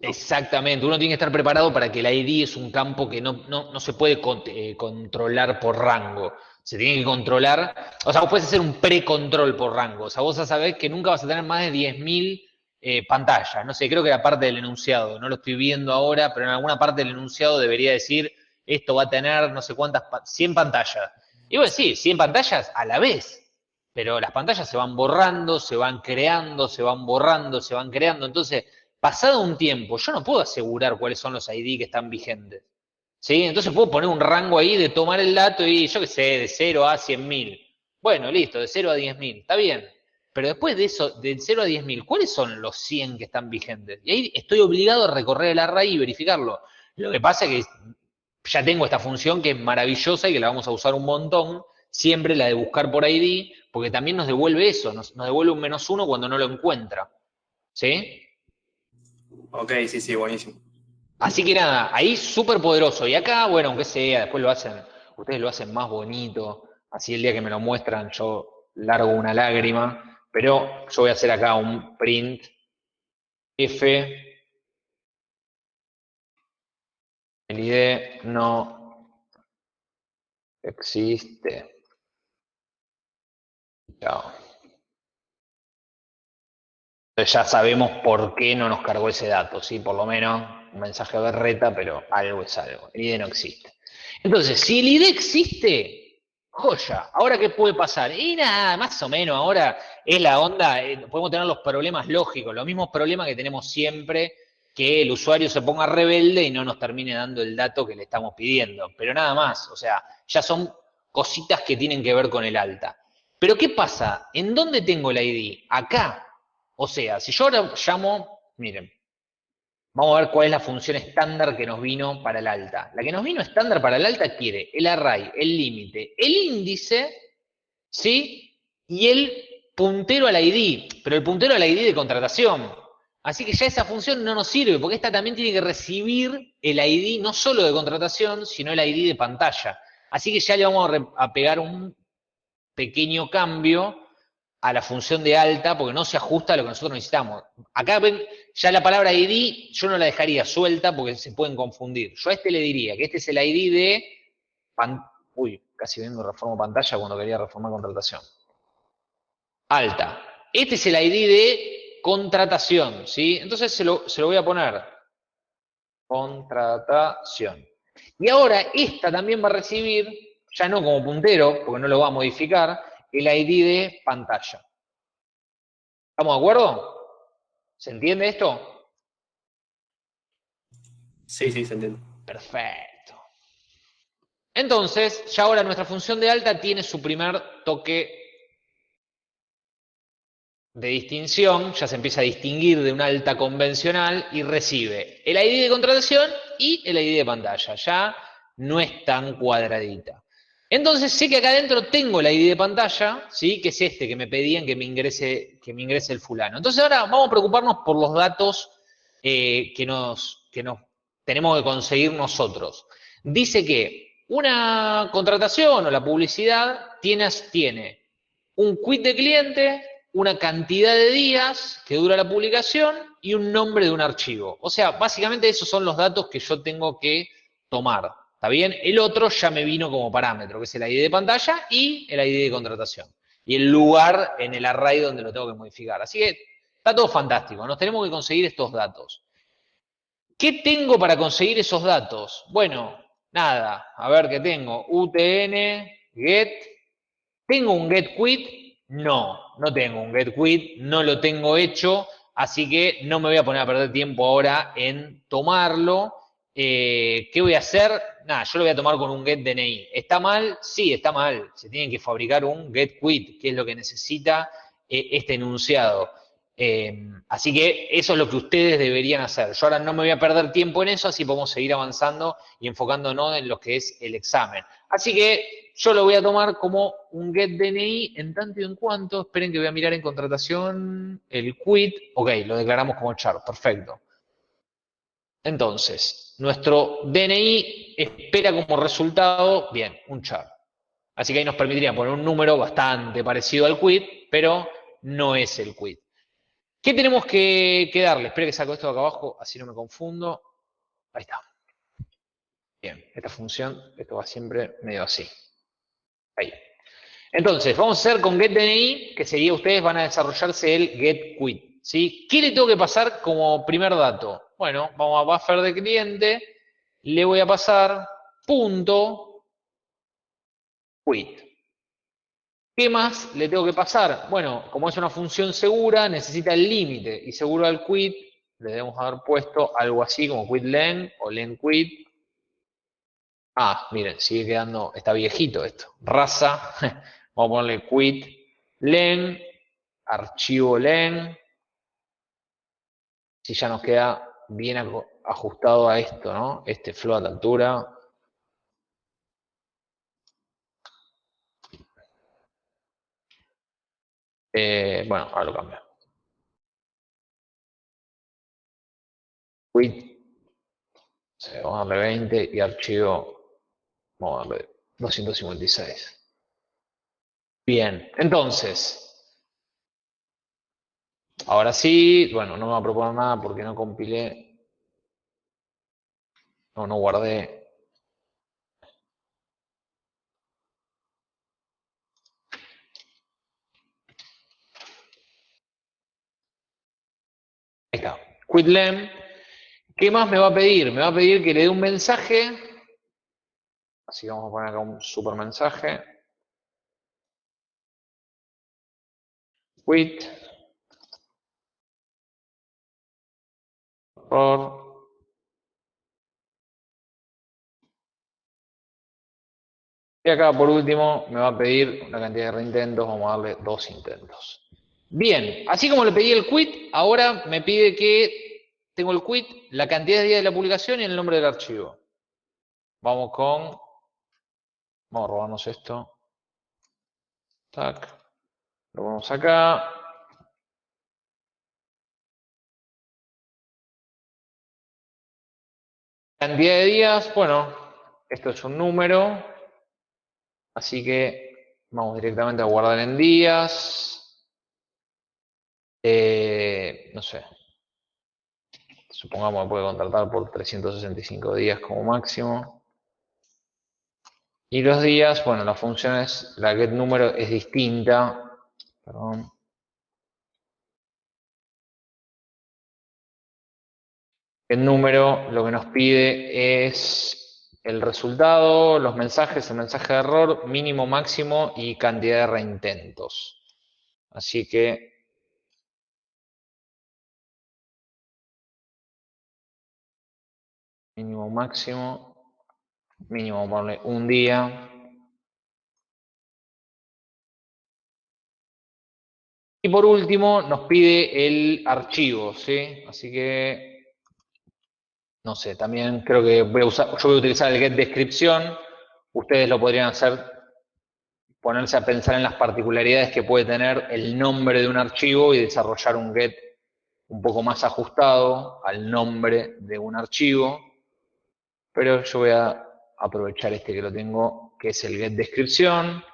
Exactamente, uno tiene que estar preparado para que el ID es un campo que no, no se puede eh, controlar por rango se tiene que controlar. O sea, vos puedes hacer un pre-control por rango. O sea, vos sabés que nunca vas a tener más de 10.000 eh, pantallas. No sé, creo que era parte del enunciado. No lo estoy viendo ahora, pero en alguna parte del enunciado debería decir esto va a tener no sé cuántas, 100 pantallas. Y vos decís, 100 pantallas a la vez. Pero las pantallas se van borrando, se van creando, se van borrando, se van creando. Entonces, pasado un tiempo, yo no puedo asegurar cuáles son los ID que están vigentes. ¿Sí? Entonces puedo poner un rango ahí de tomar el dato y yo qué sé, de 0 a 100.000. Bueno, listo, de 0 a 10.000, está bien. Pero después de eso, de 0 a 10.000, ¿cuáles son los 100 que están vigentes? Y ahí estoy obligado a recorrer el array y verificarlo. Lo que pasa es que ya tengo esta función que es maravillosa y que la vamos a usar un montón, siempre la de buscar por ID, porque también nos devuelve eso, nos, nos devuelve un menos uno cuando no lo encuentra. ¿Sí? Ok, sí, sí, buenísimo. Así que nada, ahí súper poderoso. Y acá, bueno, aunque sea, después lo hacen, ustedes lo hacen más bonito. Así el día que me lo muestran, yo largo una lágrima. Pero yo voy a hacer acá un print F. El ID no existe. Chao. Ya sabemos por qué no nos cargó ese dato, ¿sí? Por lo menos un mensaje berreta, pero algo es algo. El ID no existe. Entonces, si el ID existe, joya. ¿Ahora qué puede pasar? Y nada, más o menos, ahora es la onda, eh, podemos tener los problemas lógicos, los mismos problemas que tenemos siempre, que el usuario se ponga rebelde y no nos termine dando el dato que le estamos pidiendo. Pero nada más, o sea, ya son cositas que tienen que ver con el alta. Pero ¿qué pasa? ¿En dónde tengo el ID? Acá. O sea, si yo ahora llamo, miren, vamos a ver cuál es la función estándar que nos vino para el alta. La que nos vino estándar para el alta quiere el array, el límite, el índice, ¿sí? Y el puntero al ID, pero el puntero al ID de contratación. Así que ya esa función no nos sirve, porque esta también tiene que recibir el ID no solo de contratación, sino el ID de pantalla. Así que ya le vamos a, pegar un pequeño cambio a la función de alta, porque no se ajusta a lo que nosotros necesitamos. Acá ven, ya la palabra ID yo no la dejaría suelta porque se pueden confundir. Yo a este le diría que este es el ID de... Uy, casi vengo reformo pantalla cuando quería reformar contratación alta. Este es el ID de contratación, ¿sí? Entonces se lo, voy a poner. Contratación. Y ahora esta también va a recibir, ya no como puntero, porque no lo va a modificar, el ID de pantalla. ¿Estamos de acuerdo? ¿Se entiende esto? Sí, sí, se entiende. Perfecto. Entonces, ya ahora nuestra función de alta tiene su primer toque de distinción, ya se empieza a distinguir de una alta convencional y recibe el ID de contratación y el ID de pantalla. Ya no es tan cuadradita. Entonces sé que acá adentro tengo el ID de pantalla, ¿sí? que es este que me pedían que me ingrese, que me ingrese el fulano. Entonces ahora vamos a preocuparnos por los datos eh, que, nos, que nos tenemos que conseguir nosotros. Dice que una contratación o la publicidad tiene, tiene un quit de cliente, una cantidad de días que dura la publicación y un nombre de un archivo. O sea, básicamente esos son los datos que yo tengo que tomar. ¿Está bien? El otro ya me vino como parámetro, que es el ID de pantalla y el ID de contratación. Y el lugar en el array donde lo tengo que modificar. Así que está todo fantástico. Nos tenemos que conseguir estos datos. ¿Qué tengo para conseguir esos datos? Bueno, nada. A ver qué tengo. UTN, get. Tengo un get quit no, no tengo un get quit, no lo tengo hecho, así que no me voy a poner a perder tiempo ahora en tomarlo. Eh, ¿Qué voy a hacer? Nada, yo lo voy a tomar con un get DNI. ¿Está mal? Sí, está mal. Se tiene que fabricar un get quit, que es lo que necesita eh, este enunciado. Eh, así que eso es lo que ustedes deberían hacer. Yo ahora no me voy a perder tiempo en eso, así podemos seguir avanzando y enfocándonos en lo que es el examen. Así que yo lo voy a tomar como un get DNI en tanto y en cuanto, esperen que voy a mirar en contratación el quit, ok, lo declaramos como char, perfecto. Entonces, nuestro DNI espera como resultado, bien, un char. Así que ahí nos permitiría poner un número bastante parecido al quit, pero no es el quit. ¿Qué tenemos que, darle? Espera que saco esto de acá abajo, así no me confundo. Ahí está. Bien, esta función, esto va siempre medio así. Ahí. Entonces, vamos a hacer con getDNI, que sería ustedes van a desarrollarse el getQuit. ¿Qué le tengo que pasar como primer dato? Bueno, vamos a buffer de cliente, le voy a pasar punto quit. ¿Qué más le tengo que pasar? Bueno, como es una función segura, necesita el límite y seguro al quit le debemos haber puesto algo así como quitLen o lenQuit Ah, miren, sigue quedando, está viejito esto. Raza, [LAUGHS] vamos a ponerle quit len, archivo len. Si ya nos queda bien ajustado a esto, ¿no? Este float altura. Eh, bueno, ahora lo cambio. Quit, vamos a darle 20 y archivo Vamos a darle 256. Bien, entonces. Ahora sí, bueno, no me va a proponer nada porque no compilé. No, no guardé. Ahí está. Quitlem. ¿Qué más me va a pedir? Me va a pedir que le dé un mensaje Así vamos a poner acá un super mensaje. Quit. Y acá por último me va a pedir una cantidad de reintentos, vamos a darle dos intentos. Bien, así como le pedí el quit, ahora me pide que tengo el quit, la cantidad de días de la publicación y el nombre del archivo. Vamos con... Vamos a robarnos esto. Tac. Lo ponemos acá. Cantidad de días, bueno, esto es un número. Así que vamos directamente a guardar en días. Eh, no sé. Supongamos que puede contratar por 365 días como máximo. Y los días, bueno, la función es, la get número es distinta. Perdón. El número lo que nos pide es el resultado, los mensajes, el mensaje de error, mínimo, máximo y cantidad de reintentos. Así que mínimo, máximo mínimo ponerle un día. Y por último nos pide el archivo, ¿sí? Así que, no sé, también creo que yo voy a utilizar el get descripción. Ustedes lo podrían hacer, ponerse a pensar en las particularidades que puede tener el nombre de un archivo y desarrollar un get un poco más ajustado al nombre de un archivo. Pero yo voy a aprovechar este que lo tengo, que es el get descripción.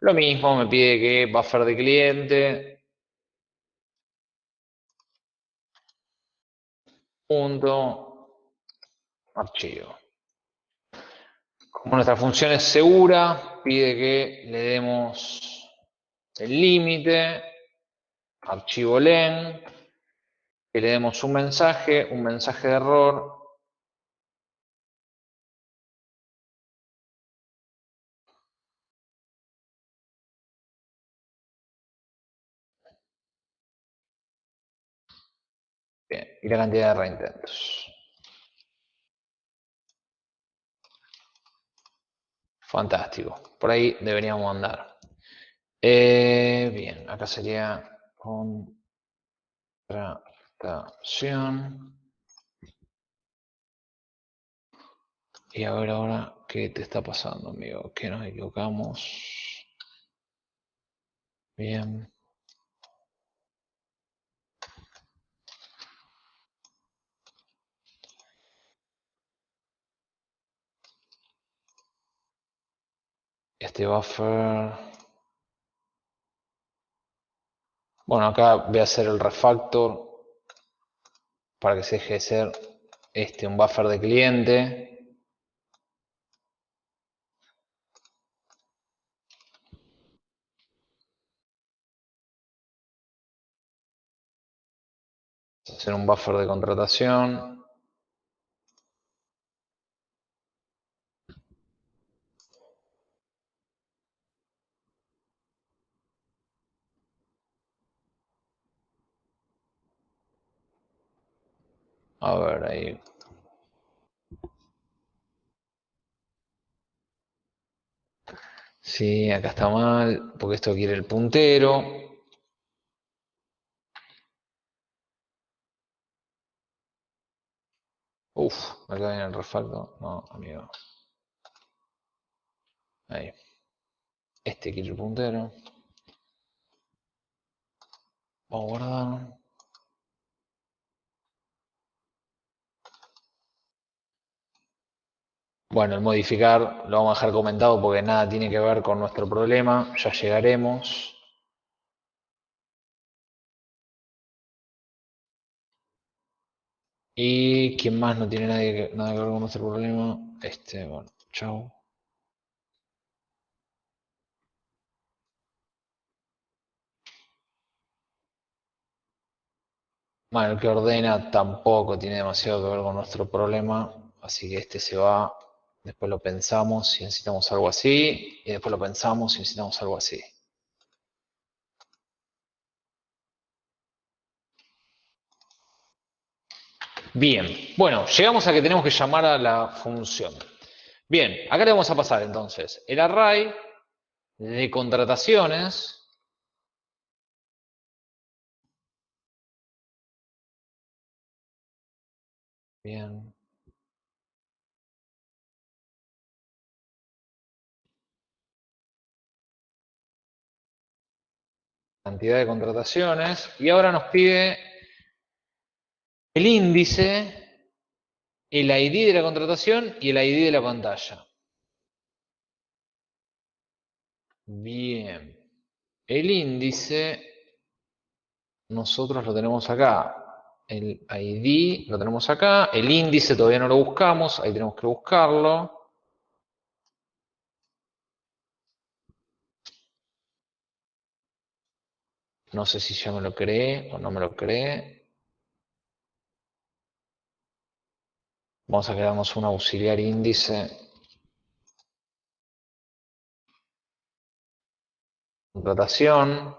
Lo mismo, me pide que buffer de cliente. Punto. Archivo. Como nuestra función es segura, pide que le demos el límite, archivo len, que le demos un mensaje, un mensaje de error, y la cantidad de reintentos. Fantástico. Por ahí deberíamos andar. Eh, bien, acá sería contratación. Y a ver ahora qué te está pasando, amigo. Que nos equivocamos. Bien. Este buffer. Bueno, acá voy a hacer el refactor para que se deje de ser este un buffer de cliente. hacer un buffer de contratación. A ver, ahí. Sí, acá está mal, porque esto quiere el puntero. Uf, acá viene el refacto. No, amigo. Ahí. Este quiere el puntero. Vamos a guardar. Bueno, el modificar lo vamos a dejar comentado porque nada tiene que ver con nuestro problema, ya llegaremos. Y quién más no tiene nadie nada que ver con nuestro problema, este, bueno, chao. Bueno, el que ordena tampoco tiene demasiado que ver con nuestro problema, así que este se va Después lo pensamos y necesitamos algo así. Y después lo pensamos y necesitamos algo así. Bien, bueno, llegamos a que tenemos que llamar a la función. Bien, acá le vamos a pasar entonces el array de contrataciones. Bien. Cantidad de contrataciones. Y ahora nos pide el índice, el ID de la contratación y el ID de la pantalla. Bien. El índice, nosotros lo tenemos acá. El ID lo tenemos acá. El índice todavía no lo buscamos, ahí tenemos que buscarlo. No sé si ya me lo cree o no me lo cree. Vamos a quedarnos un auxiliar índice. Contratación.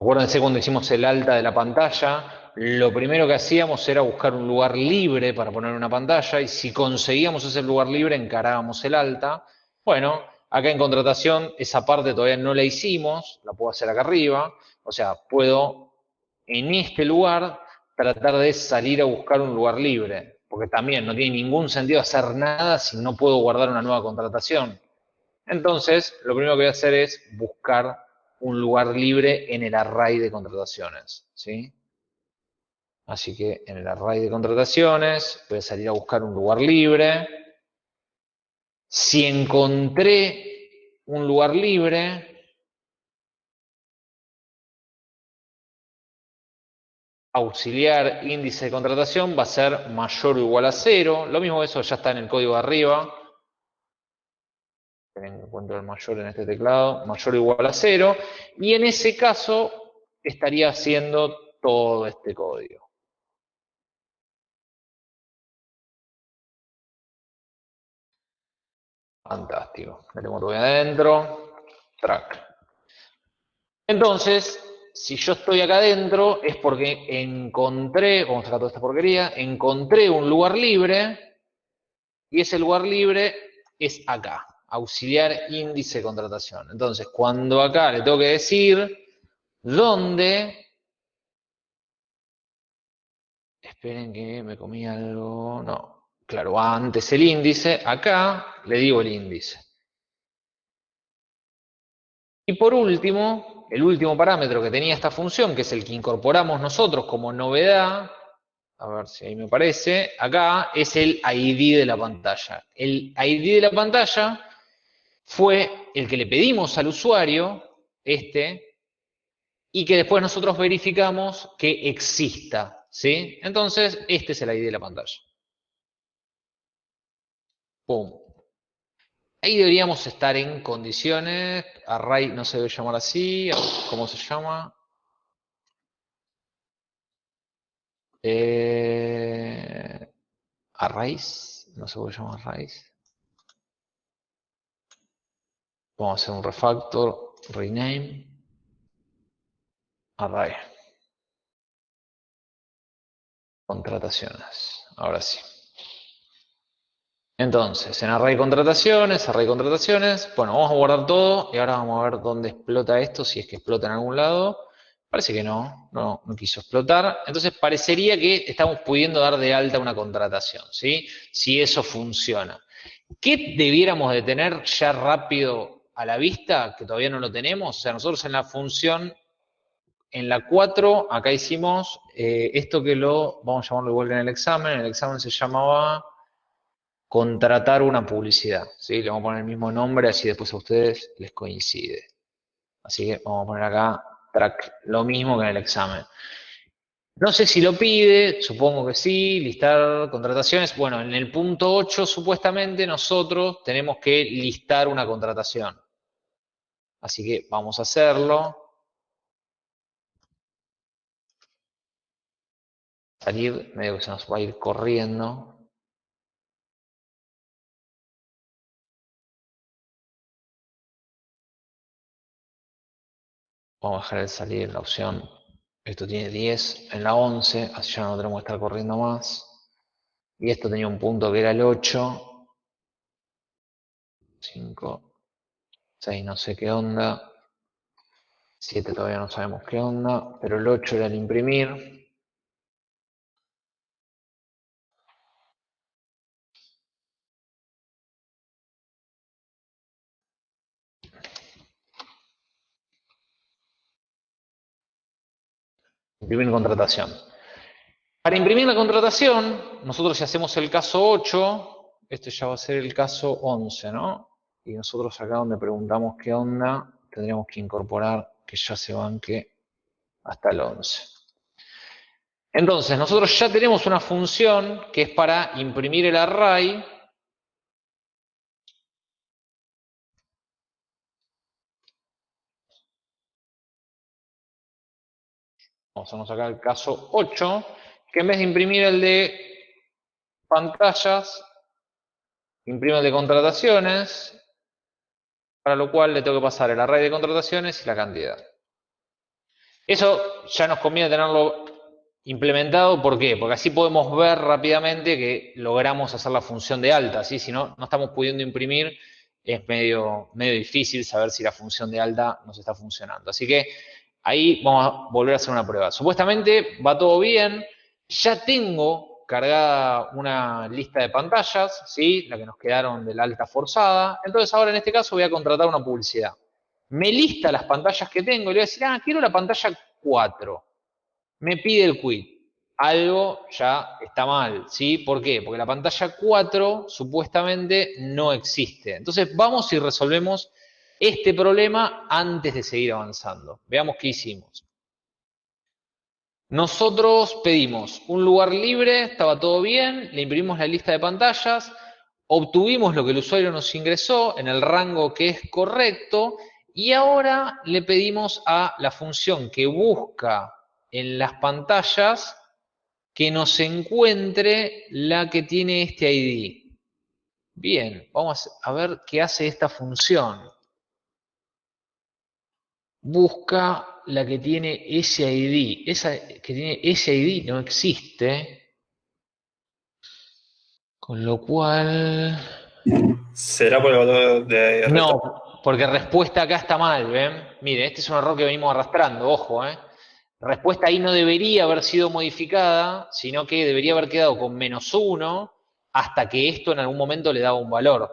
Acuérdense cuando hicimos el alta de la pantalla, lo primero que hacíamos era buscar un lugar libre para poner una pantalla y si conseguíamos ese lugar libre encarábamos el alta. Bueno, acá en contratación esa parte todavía no la hicimos, la puedo hacer acá arriba, o sea, puedo en este lugar tratar de salir a buscar un lugar libre, porque también no tiene ningún sentido hacer nada si no puedo guardar una nueva contratación. Entonces, lo primero que voy a hacer es buscar un lugar libre en el array de contrataciones. ¿sí? Así que en el array de contrataciones voy a salir a buscar un lugar libre. Si encontré un lugar libre, auxiliar índice de contratación va a ser mayor o igual a cero. Lo mismo eso ya está en el código de arriba encuentro el mayor en este teclado, mayor o igual a cero, y en ese caso estaría haciendo todo este código. Fantástico. Metemos todo adentro. Track. Entonces, si yo estoy acá adentro, es porque encontré, vamos a sacar toda esta porquería, encontré un lugar libre, y ese lugar libre es acá auxiliar índice de contratación. Entonces, cuando acá le tengo que decir dónde, esperen que me comí algo, no, claro, antes el índice, acá le digo el índice. Y por último, el último parámetro que tenía esta función, que es el que incorporamos nosotros como novedad, a ver si ahí me parece, acá es el ID de la pantalla. El ID de la pantalla fue el que le pedimos al usuario, este, y que después nosotros verificamos que exista, ¿sí? Entonces, este es el ID de la pantalla. Ahí deberíamos estar en condiciones, array no se debe llamar así, ¿cómo se llama? Eh, arrays, no se puede llamar arrays. Vamos a hacer un refactor, rename, array. Contrataciones. Ahora sí. Entonces, en array contrataciones, array contrataciones, bueno, vamos a guardar todo y ahora vamos a ver dónde explota esto, si es que explota en algún lado. Parece que no, no, quiso explotar. Entonces parecería que estamos pudiendo dar de alta una contratación, ¿sí? Si eso funciona. ¿Qué debiéramos de tener ya rápido a la vista, que todavía no lo tenemos. O sea, nosotros en la función, en la 4, acá hicimos eh, esto que lo, vamos a llamarlo igual en el examen, en el examen se llamaba contratar una publicidad. ¿sí? Le vamos a poner el mismo nombre, así después a ustedes les coincide. Así que vamos a poner acá track, lo mismo que en el examen. No sé si lo pide, supongo que sí, listar contrataciones. Bueno, en el punto 8 supuestamente nosotros tenemos que listar una contratación. Así que vamos a hacerlo. Salir, medio que se nos va a ir corriendo. Vamos a dejar el salir la opción. Esto tiene 10 en la 11, así ya no tenemos que estar corriendo más. Y esto tenía un punto que era el 8. 5, 6 no sé qué onda. 7 todavía no sabemos qué onda. Pero el 8 era el imprimir. Imprimir contratación. Para imprimir la contratación, nosotros si hacemos el caso 8, este ya va a ser el caso 11, ¿no? Y nosotros acá donde preguntamos qué onda, tendríamos que incorporar que ya se banque hasta el 11. Entonces, nosotros ya tenemos una función que es para imprimir el array Vamos a sacar el caso 8, que en vez de imprimir el de pantallas, imprime el de contrataciones, para lo cual le tengo que pasar el array de contrataciones y la cantidad. Eso ya nos conviene tenerlo implementado, ¿por qué? Porque así podemos ver rápidamente que logramos hacer la función de alta, ¿sí? Si no, no estamos pudiendo imprimir, es medio, medio difícil saber si la función de alta nos está funcionando. Así que ahí vamos a volver a hacer una prueba. Supuestamente va todo bien, ya tengo cargada una lista de pantallas, ¿sí? La que nos quedaron de la alta forzada. Entonces ahora en este caso voy a contratar una publicidad. Me lista las pantallas que tengo y le voy a decir, ah, quiero la pantalla 4. Me pide el quit. Algo ya está mal, ¿sí? ¿Por qué? Porque la pantalla 4 supuestamente no existe. Entonces vamos y resolvemos este problema antes de seguir avanzando. Veamos qué hicimos. Nosotros pedimos un lugar libre, estaba todo bien, le imprimimos la lista de pantallas, obtuvimos lo que el usuario nos ingresó en el rango que es correcto y ahora le pedimos a la función que busca en las pantallas que nos encuentre la que tiene este ID. Bien, vamos a ver qué hace esta función. Busca la que tiene ese ID. Esa que tiene ese ID no existe. Con lo cual... ¿Será por el valor de... No, porque respuesta acá está mal, ¿ven? Mire, este es un error que venimos arrastrando, ojo, ¿eh? Respuesta ahí no debería haber sido modificada, sino que debería haber quedado con menos uno hasta que esto en algún momento le daba un valor.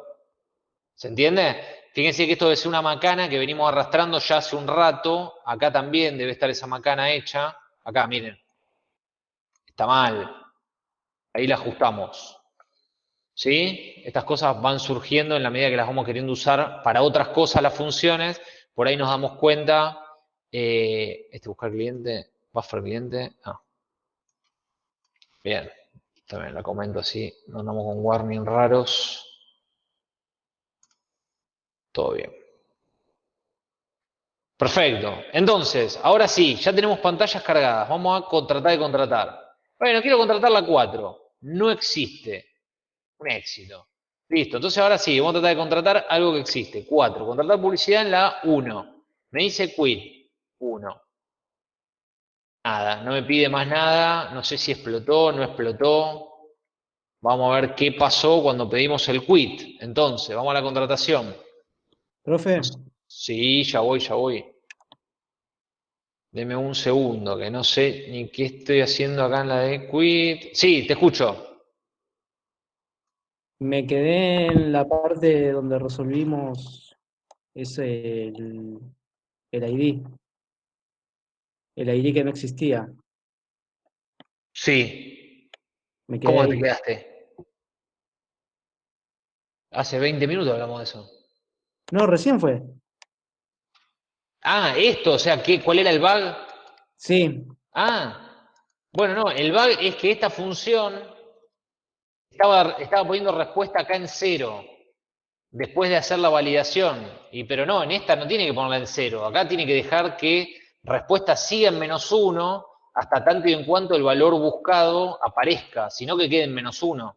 ¿Se entiende? Fíjense que esto debe ser una macana que venimos arrastrando ya hace un rato. Acá también debe estar esa macana hecha. Acá, miren. Está mal. Ahí la ajustamos. ¿Sí? Estas cosas van surgiendo en la medida que las vamos queriendo usar para otras cosas las funciones. Por ahí nos damos cuenta. Eh, este buscar cliente, buffer cliente. Ah. Bien. También la comento así. No andamos con warning raros. Todo bien. Perfecto. Entonces, ahora sí, ya tenemos pantallas cargadas. Vamos a contratar y contratar. Bueno, quiero contratar la 4. No existe. Un éxito. Listo. Entonces ahora sí, vamos a tratar de contratar algo que existe. 4. Contratar publicidad en la 1. Me dice quit. 1. Nada. No me pide más nada. No sé si explotó, no explotó. Vamos a ver qué pasó cuando pedimos el quit. Entonces, vamos a la contratación. Profe. Sí, ya voy, ya voy. Deme un segundo, que no sé ni qué estoy haciendo acá en la de quit. Sí, te escucho. Me quedé en la parte donde resolvimos ese el, ID. El ID que no existía. Sí. ¿Cómo te quedaste? Hace 20 minutos hablamos de eso. No, recién fue. Ah, esto, o sea, ¿qué, ¿cuál era el bug? Sí. Ah, bueno, no, el bug es que esta función estaba, estaba poniendo respuesta acá en cero después de hacer la validación. Y, pero no, en esta no tiene que ponerla en cero. Acá tiene que dejar que respuesta siga en menos uno hasta tanto y en cuanto el valor buscado aparezca, sino que quede en menos uno.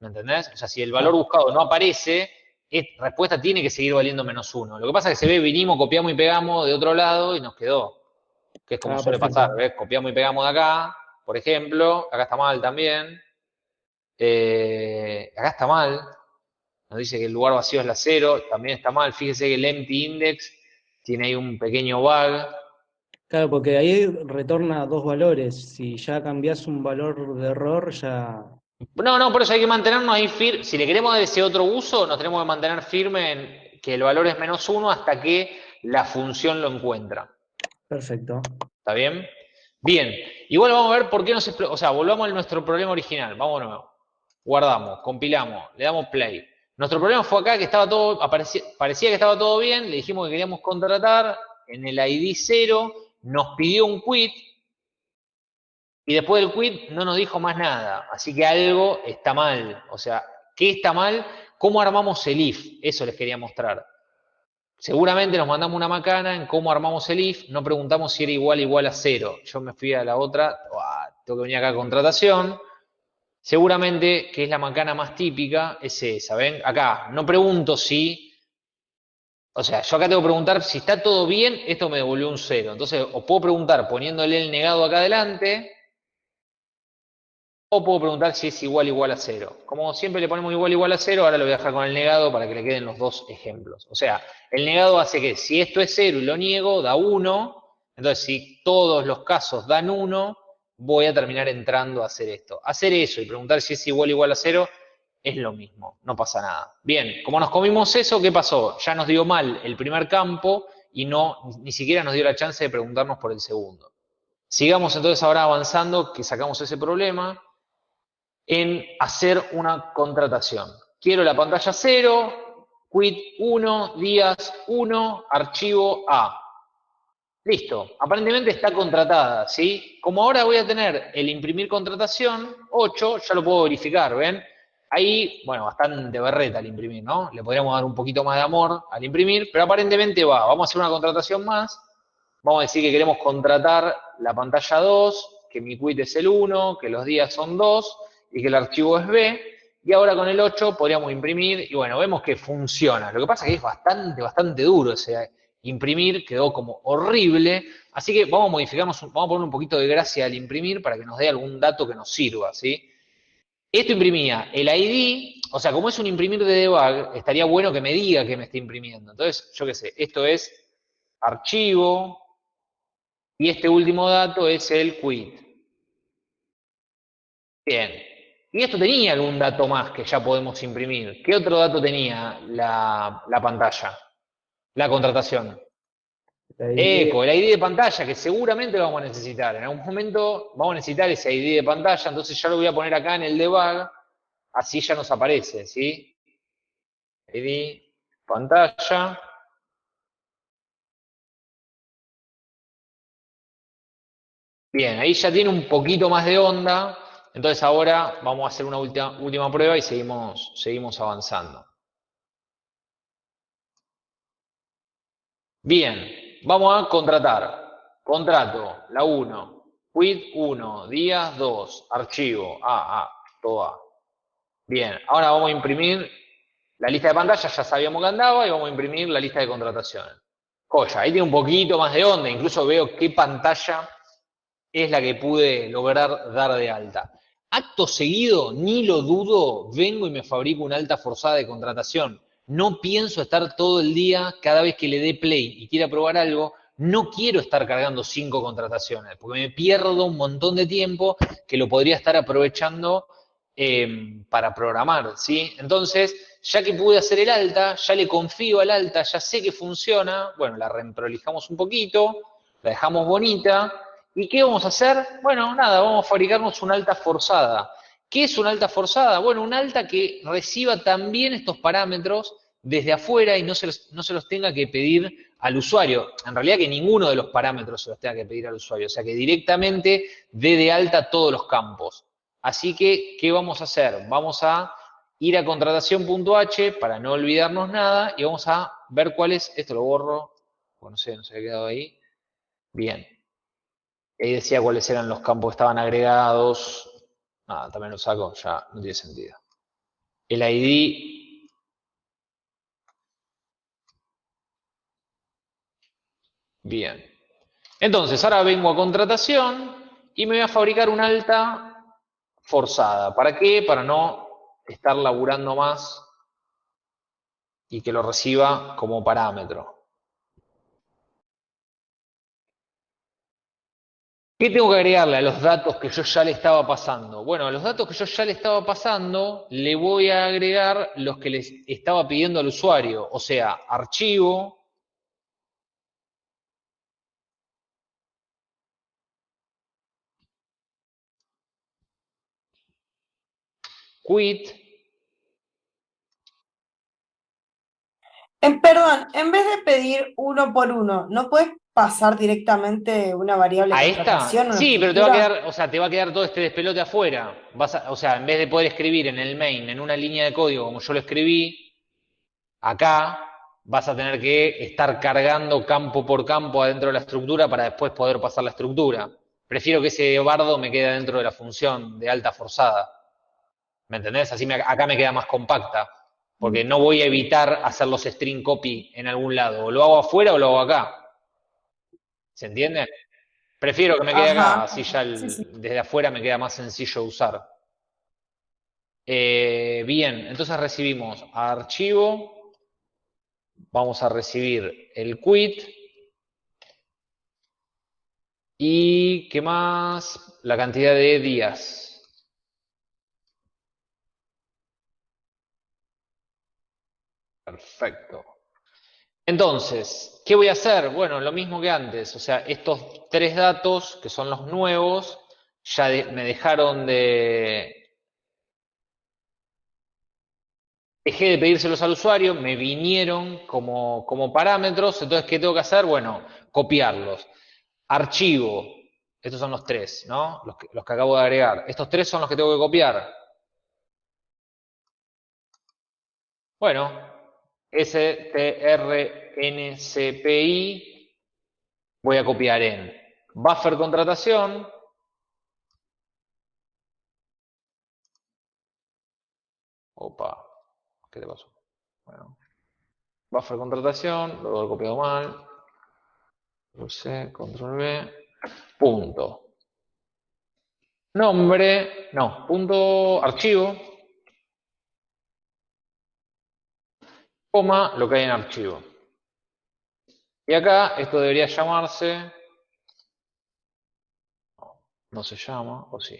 ¿Me entendés? O sea, si el valor buscado no aparece, respuesta tiene que seguir valiendo menos uno. Lo que pasa es que se ve, vinimos, copiamos y pegamos de otro lado y nos quedó. Que es como ah, suele pasar, ¿ves? Copiamos y pegamos de acá, por ejemplo. Acá está mal también. Eh, acá está mal. Nos dice que el lugar vacío es la cero. También está mal. Fíjese que el empty index tiene ahí un pequeño bug. Claro, porque ahí retorna dos valores. Si ya cambias un valor de error, ya no, no, por eso hay que mantenernos ahí firme. Si le queremos dar ese otro uso, nos tenemos que mantener firme en que el valor es menos uno hasta que la función lo encuentra. Perfecto. ¿Está bien? Bien, igual vamos a ver por qué no se... O sea, volvamos a nuestro problema original. Nuevo. Guardamos, compilamos, le damos play. Nuestro problema fue acá que estaba todo, parecía que estaba todo bien, le dijimos que queríamos contratar en el ID 0, nos pidió un quit, y después del quit no nos dijo más nada. Así que algo está mal. O sea, ¿qué está mal? ¿Cómo armamos el if? Eso les quería mostrar. Seguramente nos mandamos una macana en cómo armamos el if, no preguntamos si era igual igual a cero. Yo me fui a la otra, tengo que venir acá a contratación. Seguramente que es la macana más típica, es esa, ¿ven? Acá, no pregunto si, o sea, yo acá tengo que preguntar si está todo bien, esto me devolvió un cero. Entonces, os puedo preguntar poniéndole el negado acá adelante, o puedo preguntar si es igual igual a cero. Como siempre le ponemos igual igual a cero, ahora lo voy a dejar con el negado para que le queden los dos ejemplos. O sea, el negado hace que si esto es cero y lo niego, da 1. Entonces, si todos los casos dan 1, voy a terminar entrando a hacer esto. Hacer eso y preguntar si es igual igual a cero es lo mismo, no pasa nada. Bien, como nos comimos eso, ¿qué pasó? Ya nos dio mal el primer campo y no, ni siquiera nos dio la chance de preguntarnos por el segundo. Sigamos entonces ahora avanzando, que sacamos ese problema en hacer una contratación. Quiero la pantalla 0, quit 1, días 1, archivo A. Listo, aparentemente está contratada, ¿sí? Como ahora voy a tener el imprimir contratación 8, ya lo puedo verificar, ¿ven? Ahí, bueno, bastante berreta al imprimir, ¿no? Le podríamos dar un poquito más de amor al imprimir, pero aparentemente va. Vamos a hacer una contratación más. Vamos a decir que queremos contratar la pantalla 2, que mi quit es el 1, que los días son 2, y que el archivo es B, y ahora con el 8 podríamos imprimir, y bueno, vemos que funciona. Lo que pasa es que es bastante, bastante duro ese imprimir, quedó como horrible, así que vamos a modificarnos, vamos a poner un poquito de gracia al imprimir para que nos dé algún dato que nos sirva, ¿sí? Esto imprimía el ID, o sea, como es un imprimir de debug, estaría bueno que me diga que me está imprimiendo. Entonces, yo qué sé, esto es archivo, y este último dato es el quit. Bien, y esto tenía algún dato más que ya podemos imprimir. ¿Qué otro dato tenía la, pantalla? La contratación. Eco, el ID de pantalla, que seguramente lo vamos a necesitar. En algún momento vamos a necesitar ese ID de pantalla, entonces ya lo voy a poner acá en el debug, así ya nos aparece, ¿sí? ID, pantalla. Bien, ahí ya tiene un poquito más de onda, entonces ahora vamos a hacer una última, prueba y seguimos, seguimos avanzando. Bien, vamos a contratar. Contrato, la 1, quit 1, días 2, archivo, A, A, todo A. Bien, ahora vamos a imprimir la lista de pantalla, ya sabíamos que andaba, y vamos a imprimir la lista de contrataciones. Joya, ahí tiene un poquito más de onda, incluso veo qué pantalla es la que pude lograr dar de alta. Acto seguido, ni lo dudo, vengo y me fabrico una alta forzada de contratación. No pienso estar todo el día, cada vez que le dé play y quiera probar algo, no quiero estar cargando cinco contrataciones, porque me pierdo un montón de tiempo que lo podría estar aprovechando em, para programar, ¿sí? Entonces, ya que pude hacer el alta, ya le confío al alta, ya sé que funciona, bueno, la reemprolijamos un poquito, la dejamos bonita, ¿Y qué vamos a hacer? Bueno, nada, vamos a fabricarnos una alta forzada. ¿Qué es una alta forzada? Bueno, una alta que reciba también estos parámetros desde afuera y no se, los, no se los tenga que pedir al usuario. En realidad que ninguno de los parámetros se los tenga que pedir al usuario. O sea, que directamente dé de alta todos los campos. Así que, ¿qué vamos a hacer? Vamos a ir a contratación.h para no olvidarnos nada y vamos a ver cuál es, esto lo borro, no sé, no se ha quedado ahí. Bien, ahí decía cuáles eran los campos que estaban agregados. Nada, también lo saco, ya no tiene sentido. El ID. Bien. Entonces, ahora vengo a contratación y me voy a fabricar una alta forzada. ¿Para qué? Para no estar laburando más y que lo reciba como parámetro. ¿Qué tengo que agregarle a los datos que yo ya le estaba pasando? Bueno, a los datos que yo ya le estaba pasando, le voy a agregar los que les estaba pidiendo al usuario, o sea, archivo, quit. Perdón, en vez de pedir uno por uno, ¿no puedes pasar directamente una variable ¿A esta? Sí, pero te va a quedar, o sea, te va a quedar todo este despelote afuera. Vas o sea, en vez de poder escribir en el main, en una línea de código como yo lo escribí, acá vas a tener que estar cargando campo por campo adentro de la estructura para después poder pasar la estructura. Prefiero que ese bardo me quede dentro de la función de alta forzada. ¿Me entendés? Así acá me queda más compacta. Porque no voy a evitar hacer los string copy en algún lado. O lo hago afuera o lo hago acá. ¿Se entiende? Prefiero que me quede acá, así ya desde afuera me queda más sencillo usar. Eh, bien, entonces recibimos archivo, vamos a recibir el quit y ¿qué más? La cantidad de días. Perfecto. Entonces, ¿qué voy a hacer? Bueno, lo mismo que antes, o sea, estos tres datos, que son los nuevos, ya me dejaron de... Dejé de pedírselos al usuario, me vinieron como, como parámetros, entonces, ¿qué tengo que hacer? Bueno, copiarlos. Archivo, estos son los tres, ¿no? Los que, los que acabo de agregar. Estos tres son los que tengo que copiar. Bueno, strncpi voy a copiar en buffer contratación, opa, ¿qué le pasó? Bueno, buffer contratación, lo he copiado mal, C, control B, punto. Nombre, no, punto archivo, coma, lo que hay en archivo. Y acá esto debería llamarse, no, se llama, o sí.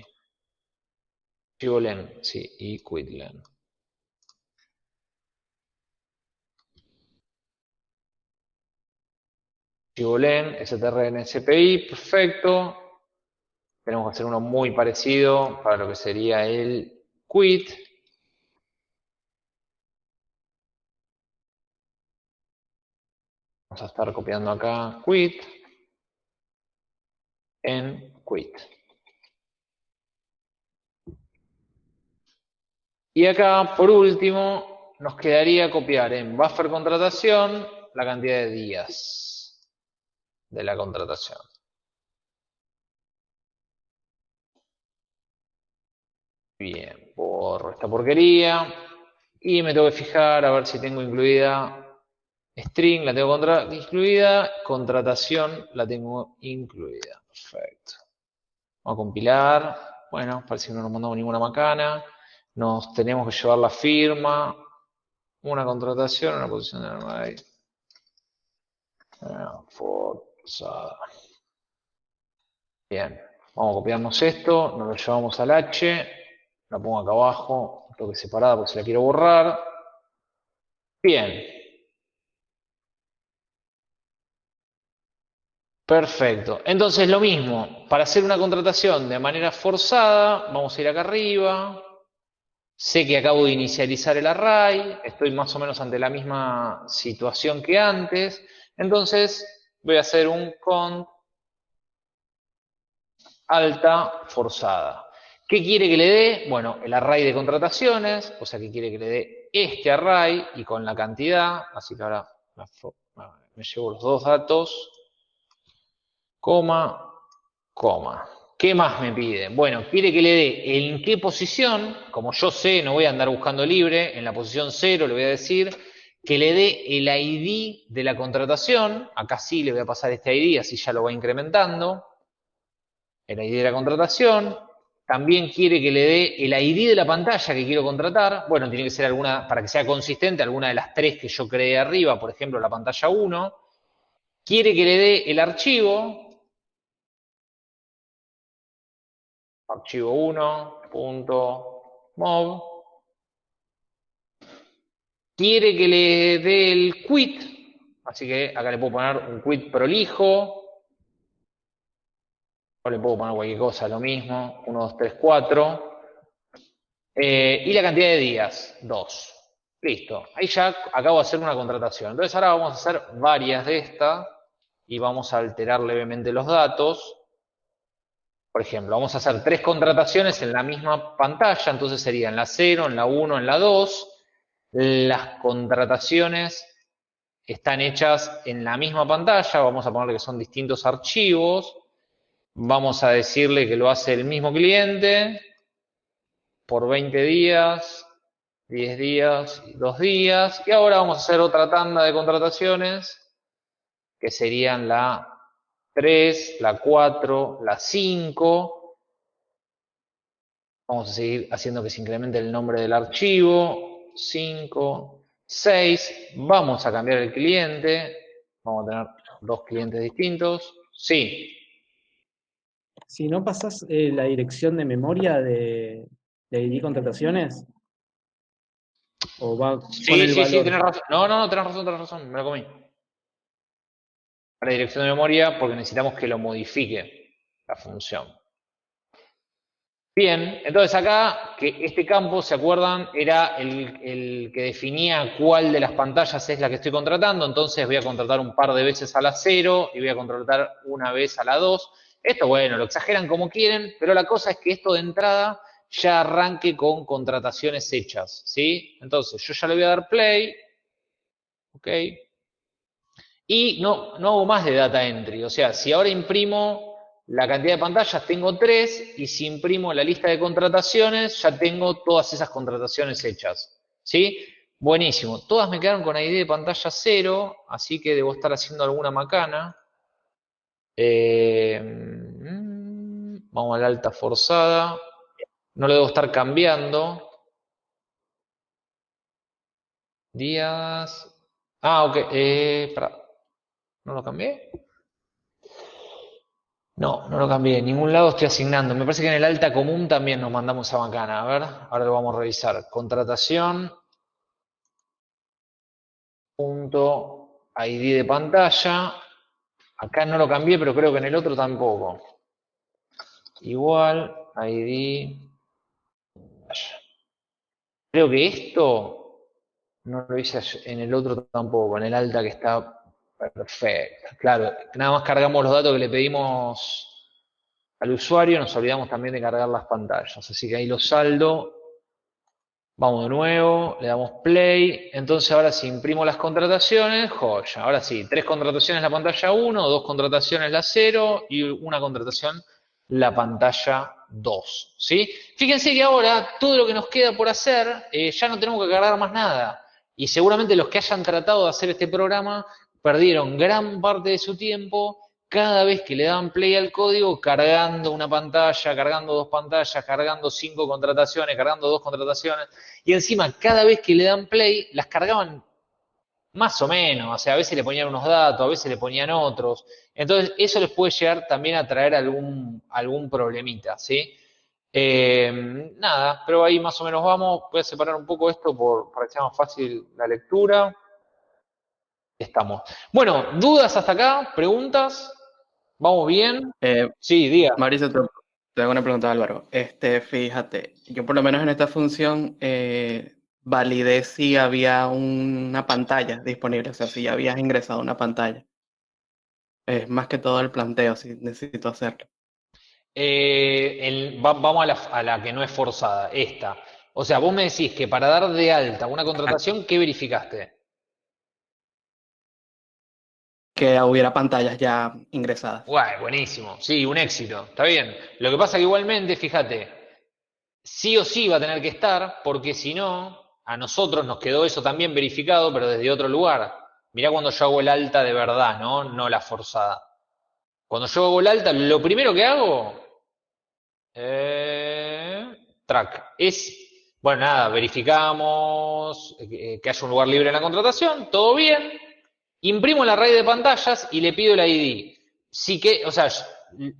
Archivo len, sí, y quitlen. Archivo len, strncpi, perfecto. Tenemos que hacer uno muy parecido para lo que sería el quit. Vamos a estar copiando acá quit en quit. Y acá, por último, nos quedaría copiar en buffer contratación la cantidad de días de la contratación. Bien, borro esta porquería. Y me tengo que fijar a ver si tengo incluida String la tengo incluida, contratación la tengo incluida. Perfecto. Vamos a compilar. Bueno, parece que no nos mandamos ninguna macana. Nos tenemos que llevar la firma. Una contratación, una posición de armada. Forzada. Bien. Vamos a copiarnos esto. Nos lo llevamos al H. La pongo acá abajo. Toque separada porque se la quiero borrar. Bien. Perfecto. Entonces lo mismo, para hacer una contratación de manera forzada, vamos a ir acá arriba. Sé que acabo de inicializar el array, estoy más o menos ante la misma situación que antes. Entonces voy a hacer un cont alta forzada. ¿Qué quiere que le dé? Bueno, el array de contrataciones, o sea que quiere que le dé este array y con la cantidad, así que ahora me llevo los dos datos coma, coma. ¿Qué más me pide? Bueno, quiere que le dé en qué posición, como yo sé, no voy a andar buscando libre, en la posición 0 le voy a decir que le dé el ID de la contratación, acá sí le voy a pasar este ID, así ya lo va incrementando, el ID de la contratación, también quiere que le dé el ID de la pantalla que quiero contratar, bueno, tiene que ser alguna, para que sea consistente, alguna de las tres que yo creé arriba, por ejemplo, la pantalla 1, quiere que le dé el archivo, archivo 1.mov. Quiere que le dé el quit, así que acá le puedo poner un quit prolijo. O le puedo poner cualquier cosa, lo mismo, 1, 2, 3, 4. Eh, y la cantidad de días, 2. Listo. Ahí ya acabo de hacer una contratación. Entonces ahora vamos a hacer varias de estas y vamos a alterar levemente los datos. Por ejemplo, vamos a hacer tres contrataciones en la misma pantalla, entonces serían la 0, en la 1, en la 2. Las contrataciones están hechas en la misma pantalla, vamos a ponerle que son distintos archivos. Vamos a decirle que lo hace el mismo cliente por 20 días, 10 días y 2 días. Y ahora vamos a hacer otra tanda de contrataciones, que serían la 3, la 4, la 5. Vamos a seguir haciendo que se incremente el nombre del archivo. 5, 6. Vamos a cambiar el cliente. Vamos a tener dos clientes distintos. Sí. Si no pasas eh, la dirección de memoria de, de ID contrataciones, ¿O va sí, sí, sí, tienes razón. No, no, no, tenés razón, tenés razón, me lo comí. Para dirección de memoria, porque necesitamos que lo modifique la función. Bien, entonces acá, que este campo, ¿se acuerdan? Era el, el, que definía cuál de las pantallas es la que estoy contratando, entonces voy a contratar un par de veces a la 0 y voy a contratar una vez a la 2. Esto, bueno, lo exageran como quieren, pero la cosa es que esto de entrada ya arranque con contrataciones hechas, ¿sí? Entonces, yo ya le voy a dar play, ¿ok? Y no, no hago más de data entry, o sea, si ahora imprimo la cantidad de pantallas, tengo tres, y si imprimo la lista de contrataciones, ya tengo todas esas contrataciones hechas, ¿sí? Buenísimo, todas me quedaron con ID de pantalla cero, así que debo estar haciendo alguna macana. Eh, mm, vamos a la alta forzada. No lo debo estar cambiando. Días. Ah, ok. Eh, ¿No lo cambié? No, no lo cambié. En ningún lado estoy asignando. Me parece que en el alta común también nos mandamos a bacana. A ver, ahora lo vamos a revisar. Contratación. Punto ID de pantalla. Acá no lo cambié, pero creo que en el otro tampoco. Igual, ID Creo que esto no lo hice en el otro tampoco, en el alta que está perfecto. Claro, nada más cargamos los datos que le pedimos al usuario, nos olvidamos también de cargar las pantallas. Así que ahí lo saldo. Vamos de nuevo, le damos play. Entonces ahora si imprimo las contrataciones, joya. Ahora sí, tres contrataciones la pantalla 1, dos contrataciones la 0 y una contratación la pantalla 2. ¿sí? Fíjense que ahora todo lo que nos queda por hacer, eh, ya no tenemos que cargar más nada. Y seguramente los que hayan tratado de hacer este programa perdieron gran parte de su tiempo cada vez que le daban play al código, cargando una pantalla, cargando dos pantallas, cargando cinco contrataciones, cargando dos contrataciones. Y encima, cada vez que le dan play, las cargaban más o menos. O sea, a veces le ponían unos datos, a veces le ponían otros. Entonces, eso les puede llegar también a traer algún, algún problemita, ¿sí? Eh, nada, pero ahí más o menos vamos. Voy a separar un poco esto por, para que sea más fácil la lectura. Estamos. Bueno, ¿dudas hasta acá? ¿Preguntas? ¿Vamos bien? Eh, sí, diga. Marisa, te, hago una pregunta, Álvaro. Este, fíjate, yo por lo menos en esta función eh, validé si había una pantalla disponible, o sea, si ya habías ingresado una pantalla. Es más que todo el planteo, si necesito hacerlo. Eh, vamos a la, que no es forzada, esta. O sea, vos me decís que para dar de alta una contratación, ¿qué verificaste? Que hubiera pantallas ya ingresadas. Guay, buenísimo. Sí, un éxito. Está bien. Lo que pasa que igualmente, fíjate, sí o sí va a tener que estar, porque si no, a nosotros nos quedó eso también verificado, pero desde otro lugar. Mirá cuando yo hago el alta de verdad, ¿no? No la forzada. Cuando yo hago el alta, lo primero que hago, eh, track, es, bueno, nada, verificamos eh, que haya un lugar libre en la contratación, todo bien, imprimo la raíz de pantallas y le pido el ID. Sí que, o sea,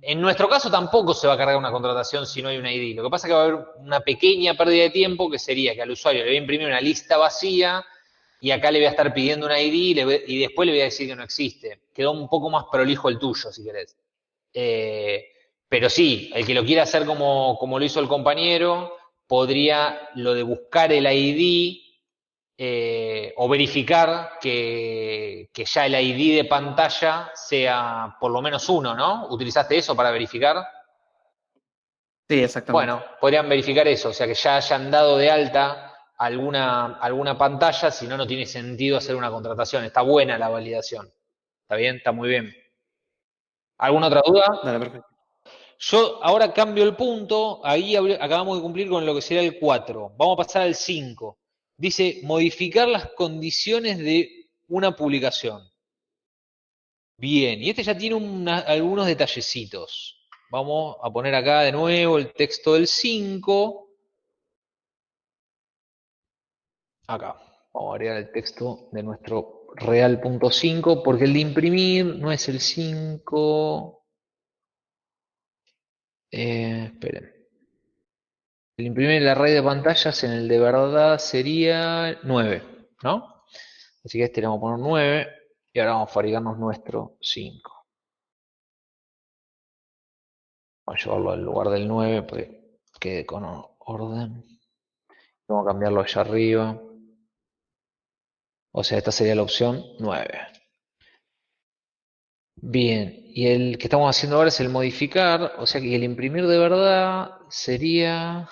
en nuestro caso tampoco se va a cargar una contratación si no hay un ID. Lo que pasa es que va a haber una pequeña pérdida de tiempo que sería que al usuario le voy a imprimir una lista vacía y acá le voy a estar pidiendo un ID y, después le voy a decir que no existe. Quedó un poco más prolijo el tuyo, si querés. Eh, pero sí, el que lo quiera hacer como, como lo hizo el compañero, podría lo de buscar el ID eh, o verificar que, que, ya el ID de pantalla sea por lo menos uno, ¿no? ¿Utilizaste eso para verificar? Sí, exactamente. Bueno, podrían verificar eso, o sea, que ya hayan dado de alta alguna, alguna pantalla, si no, no tiene sentido hacer una contratación. Está buena la validación. ¿Está bien? Está muy bien. ¿Alguna otra duda? Dale, perfecto. Yo ahora cambio el punto, ahí acabamos de cumplir con lo que sería el 4. Vamos a pasar al 5. Dice, modificar las condiciones de una publicación. Bien, y este ya tiene algunos detallecitos. Vamos a poner acá de nuevo el texto del 5. Acá, vamos a agregar el texto de nuestro real.5, porque el de imprimir no es el 5. Eh, esperen. El imprimir el array de pantallas en el de verdad sería 9, ¿no? Así que este le vamos a poner 9 y ahora vamos a fabricarnos nuestro 5. Vamos a llevarlo al lugar del 9 para que quede con orden. Vamos a cambiarlo allá arriba. O sea, esta sería la opción 9. Bien, y el que estamos haciendo ahora es el modificar, o sea que el imprimir de verdad sería...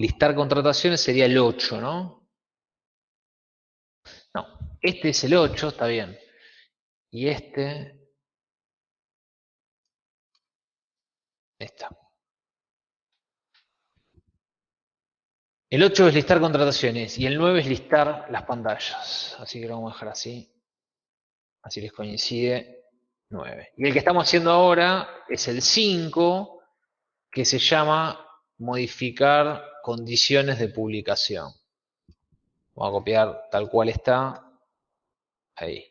Listar contrataciones sería el 8, ¿no? No, este es el 8, está bien. Y este... Está. El 8 es listar contrataciones y el 9 es listar las pantallas. Así que lo vamos a dejar así. Así les coincide 9. Y el que estamos haciendo ahora es el 5, que se llama modificar condiciones de publicación. Vamos a copiar tal cual está. Ahí.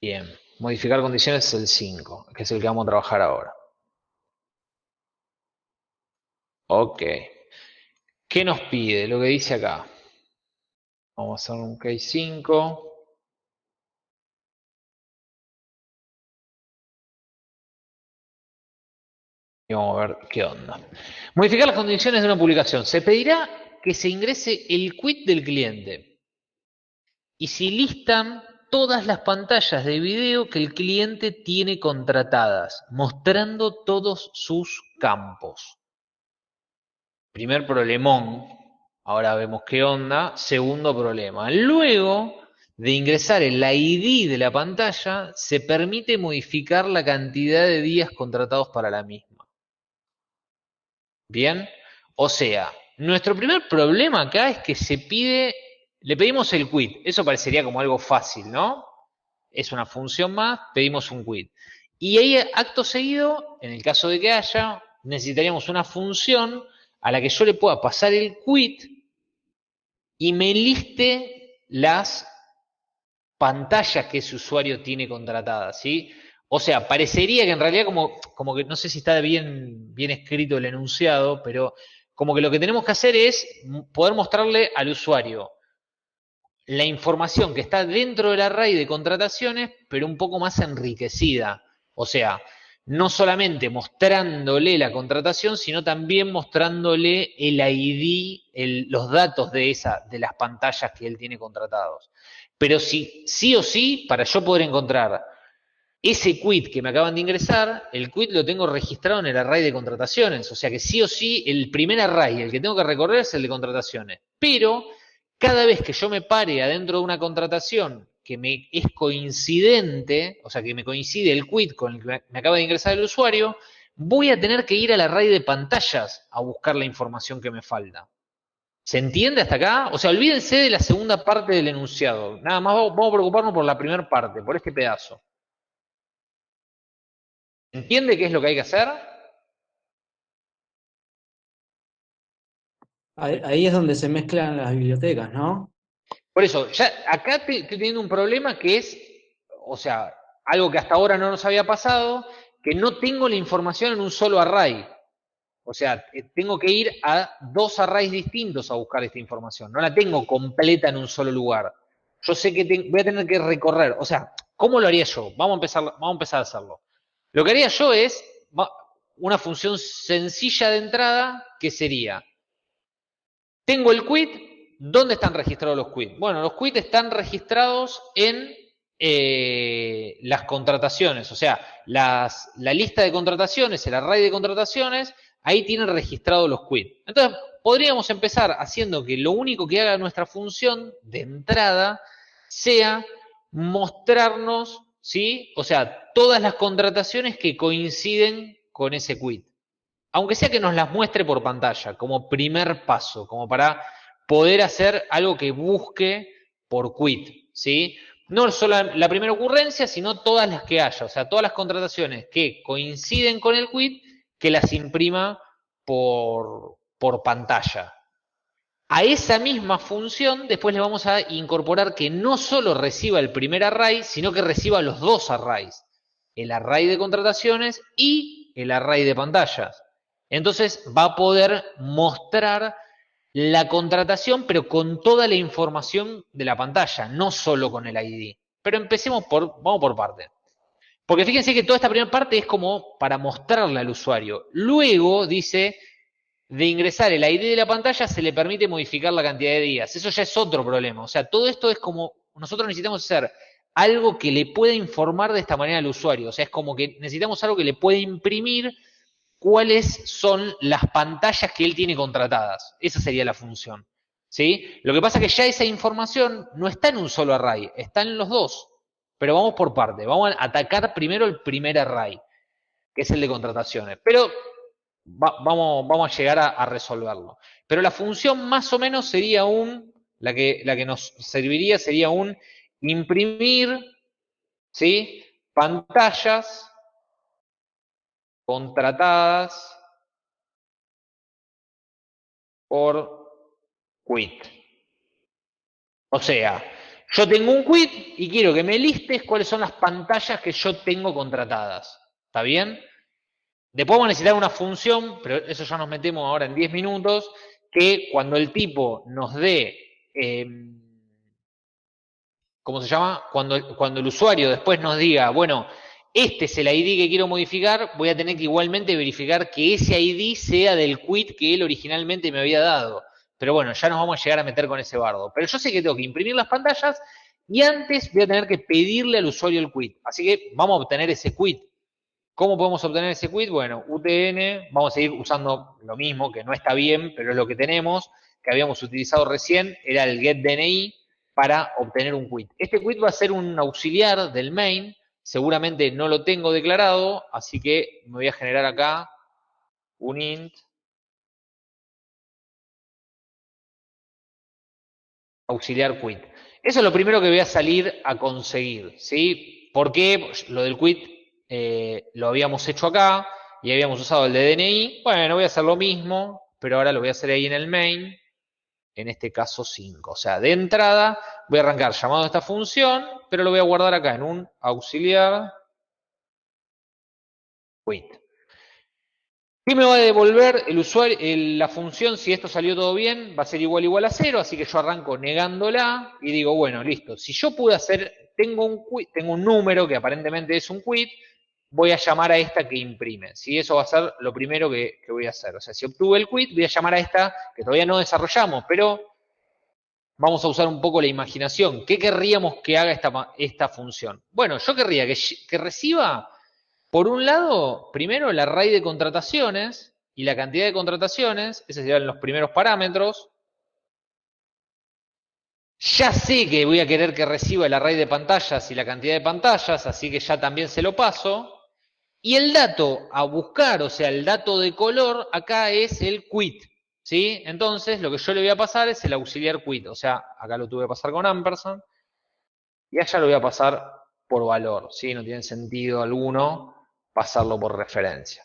Bien. Modificar condiciones es el 5, que es el que vamos a trabajar ahora. Ok. ¿Qué nos pide? Lo que dice acá. Vamos a hacer un case 5. Y vamos a ver qué onda. Modificar las condiciones de una publicación. Se pedirá que se ingrese el quit del cliente. Y si listan todas las pantallas de video que el cliente tiene contratadas, mostrando todos sus campos. Primer problemón, Ahora vemos qué onda. Segundo problema. Luego de ingresar el ID de la pantalla, se permite modificar la cantidad de días contratados para la misma. Bien. O sea, nuestro primer problema acá es que se pide, le pedimos el quit. Eso parecería como algo fácil, ¿no? Es una función más, pedimos un quit. Y ahí, acto seguido, en el caso de que haya, necesitaríamos una función a la que yo le pueda pasar el quit y me liste las pantallas que ese usuario tiene contratadas, ¿sí? O sea, parecería que en realidad como, como que no sé si está bien, bien escrito el enunciado, pero como que lo que tenemos que hacer es poder mostrarle al usuario la información que está dentro del array de contrataciones, pero un poco más enriquecida. O sea, no solamente mostrándole la contratación, sino también mostrándole el ID, los datos de, esa, de las pantallas que él tiene contratados. Pero si sí o sí, para yo poder encontrar ese quit que me acaban de ingresar, el quit lo tengo registrado en el array de contrataciones. O sea que sí o sí, el primer array, el que tengo que recorrer es el de contrataciones. Pero cada vez que yo me pare adentro de una contratación que me es coincidente, o sea, que me coincide el quit con el que me acaba de ingresar el usuario, voy a tener que ir al array de pantallas a buscar la información que me falta. ¿Se entiende hasta acá? O sea, olvídense de la segunda parte del enunciado. Nada más vamos a preocuparnos por la primera parte, por este pedazo. ¿Entiende qué es lo que hay que hacer? Ahí es donde se mezclan las bibliotecas, ¿no? Por eso, ya acá estoy teniendo un problema que es, o sea, algo que hasta ahora no nos había pasado, que no tengo la información en un solo array. O sea, eh, tengo que ir a dos arrays distintos a buscar esta información. No la tengo completa en un solo lugar. Yo sé que voy a tener que recorrer. O sea, ¿cómo lo haría yo? Vamos a, empezar, vamos a empezar a hacerlo. Lo que haría yo es una función sencilla de entrada que sería, tengo el quit, ¿dónde están registrados los quits? Bueno, los quits están registrados en eh, las contrataciones, o sea, la lista de contrataciones, el array de contrataciones, ahí tienen registrados los quits. Entonces, podríamos empezar haciendo que lo único que haga nuestra función de entrada sea mostrarnos, ¿sí? O sea, todas las contrataciones que coinciden con ese quit. Aunque sea que nos las muestre por pantalla, como primer paso, como para poder hacer algo que busque por quit, ¿sí? No solo la primera ocurrencia, sino todas las que haya, o sea, todas las contrataciones que coinciden con el quit, que las imprima por, por pantalla. A esa misma función después le vamos a incorporar que no solo reciba el primer array, sino que reciba los dos arrays. El array de contrataciones y el array de pantallas. Entonces va a poder mostrar la contratación, pero con toda la información de la pantalla, no solo con el ID. Pero empecemos por, vamos por parte. Porque fíjense que toda esta primera parte es como para mostrarle al usuario. Luego dice, de ingresar el ID de la pantalla se le permite modificar la cantidad de días. Eso ya es otro problema. O sea, todo esto es como, nosotros necesitamos hacer algo que le pueda informar de esta manera al usuario. O sea, es como que necesitamos algo que le pueda imprimir cuáles son las pantallas que él tiene contratadas. Esa sería la función. ¿sí? Lo que pasa es que ya esa información no está en un solo array, está en los dos. Pero vamos por parte. Vamos a atacar primero el primer array, que es el de contrataciones. Pero vamos, vamos a llegar a, resolverlo. Pero la función más o menos sería un, la que, la que nos serviría sería un imprimir, ¿sí? Pantallas contratadas por quit. O sea, yo tengo un quit y quiero que me listes cuáles son las pantallas que yo tengo contratadas. ¿Está bien? Después vamos a necesitar una función, pero eso ya nos metemos ahora en 10 minutos, que cuando el tipo nos dé, em, ¿cómo se llama? Cuando, cuando el usuario después nos diga, bueno, este es el ID que quiero modificar, voy a tener que igualmente verificar que ese ID sea del quit que él originalmente me había dado. Pero bueno, ya nos vamos a llegar a meter con ese bardo. Pero yo sé que tengo que imprimir las pantallas y antes voy a tener que pedirle al usuario el quit. Así que vamos a obtener ese quit. ¿Cómo podemos obtener ese quit? Bueno, UTN, vamos a seguir usando lo mismo, que no está bien, pero es lo que tenemos, que habíamos utilizado recién, era el getDNI para obtener un quit. Este quit va a ser un auxiliar del main, seguramente no lo tengo declarado, así que me voy a generar acá un int auxiliar quit. Eso es lo primero que voy a salir a conseguir, ¿sí? ¿Por qué? Lo del quit eh, lo habíamos hecho acá y habíamos usado el de DNI. Bueno, voy a hacer lo mismo, pero ahora lo voy a hacer ahí en el main, en este caso 5. O sea, de entrada voy a arrancar llamado a esta función, pero lo voy a guardar acá en un auxiliar quit. ¿Qué me va a devolver el usuario, la función si esto salió todo bien? Va a ser igual igual a cero, así que yo arranco negándola y digo, bueno, listo. Si yo pude hacer, tengo un, tengo un número que aparentemente es un quit, voy a llamar a esta que imprime. ¿sí? Eso va a ser lo primero que, voy a hacer. O sea, si obtuve el quit, voy a llamar a esta que todavía no desarrollamos, pero vamos a usar un poco la imaginación. ¿Qué querríamos que haga esta, esta función? Bueno, yo querría que, que reciba, por un lado, primero el array de contrataciones y la cantidad de contrataciones, esos serían los primeros parámetros. Ya sé que voy a querer que reciba el array de pantallas y la cantidad de pantallas, así que ya también se lo paso. Y el dato a buscar, o sea, el dato de color, acá es el quit. ¿Sí? Entonces, lo que yo le voy a pasar es el auxiliar quit. O sea, acá lo tuve que pasar con ampersand. Y allá lo voy a pasar por valor. ¿Sí? No tiene sentido alguno pasarlo por referencia.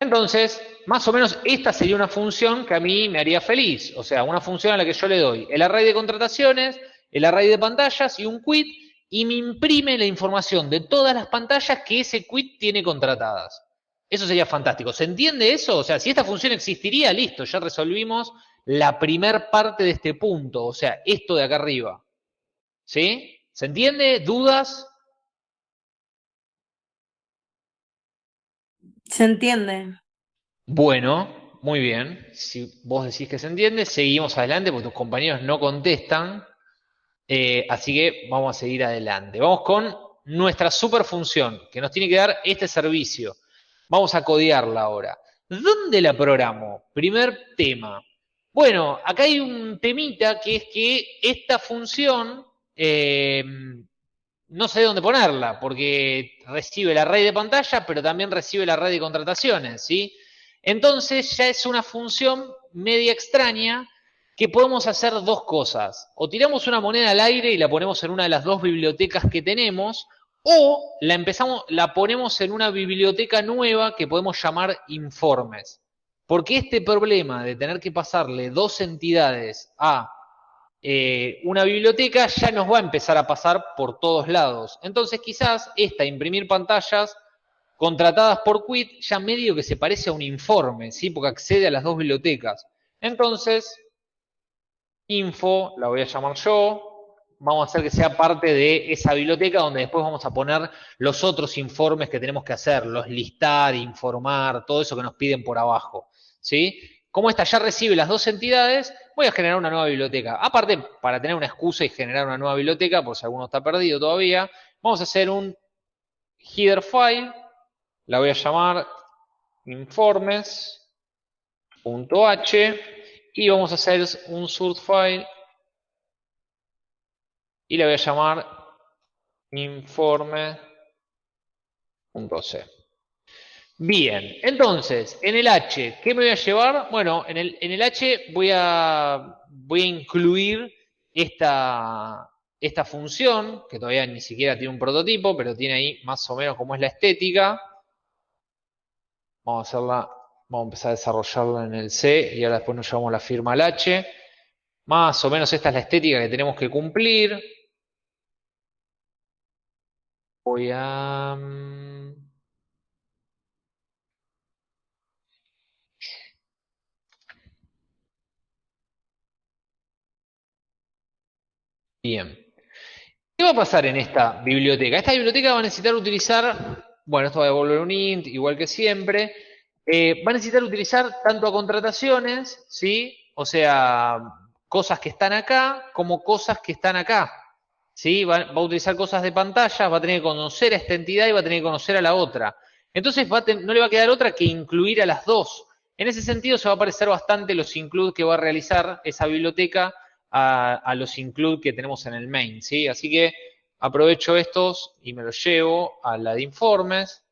Entonces, más o menos esta sería una función que a mí me haría feliz. O sea, una función a la que yo le doy el array de contrataciones, el array de pantallas y un quit y me imprime la información de todas las pantallas que ese quit tiene contratadas. Eso sería fantástico. ¿Se entiende eso? O sea, si esta función existiría, listo, ya resolvimos la primer parte de este punto, o sea, esto de acá arriba. ¿Sí? ¿Se entiende? ¿Dudas? Se entiende. Bueno, muy bien. Si vos decís que se entiende, seguimos adelante porque tus compañeros no contestan. Eh, así que vamos a seguir adelante. Vamos con nuestra superfunción que nos tiene que dar este servicio. Vamos a codearla ahora. ¿Dónde la programo? Primer tema. Bueno, acá hay un temita que es que esta función eh, no sé dónde ponerla, porque recibe el array de pantalla, pero también recibe el array de contrataciones, ¿sí? Entonces ya es una función media extraña que podemos hacer dos cosas. O tiramos una moneda al aire y la ponemos en una de las dos bibliotecas que tenemos, o la empezamos, la ponemos en una biblioteca nueva que podemos llamar informes. Porque este problema de tener que pasarle dos entidades a eh, una biblioteca ya nos va a empezar a pasar por todos lados. Entonces quizás esta imprimir pantallas contratadas por Quit ya medio que se parece a un informe, ¿sí? porque accede a las dos bibliotecas. Entonces, info, la voy a llamar yo, vamos a hacer que sea parte de esa biblioteca donde después vamos a poner los otros informes que tenemos que hacer, los listar, informar, todo eso que nos piden por abajo. ¿sí? Como esta ya recibe las dos entidades, voy a generar una nueva biblioteca. Aparte, para tener una excusa y generar una nueva biblioteca, por si alguno está perdido todavía, vamos a hacer un header file, la voy a llamar informes.h y vamos a hacer un sort file y la voy a llamar informe.c. Bien, entonces, en el H, ¿qué me voy a llevar? Bueno, en el, en el H voy a, voy a incluir esta, esta función, que todavía ni siquiera tiene un prototipo, pero tiene ahí más o menos cómo es la estética. Vamos a hacerla, vamos a empezar a desarrollarla en el C y ahora después nos llevamos la firma al H. Más o menos esta es la estética que tenemos que cumplir. Voy a... Mm, Bien. ¿Qué va a pasar en esta biblioteca? Esta biblioteca va a necesitar utilizar, bueno, esto va a devolver un int, igual que siempre. Eh, va a necesitar utilizar tanto a contrataciones, ¿sí? O sea, cosas que están acá, como cosas que están acá. ¿Sí? Va, a utilizar cosas de pantalla, va a tener que conocer a esta entidad y va a tener que conocer a la otra. Entonces no le va a quedar otra que incluir a las dos. En ese sentido se va a parecer bastante los include que va a realizar esa biblioteca a, los include que tenemos en el main, ¿sí? Así que aprovecho estos y me los llevo a la de informes,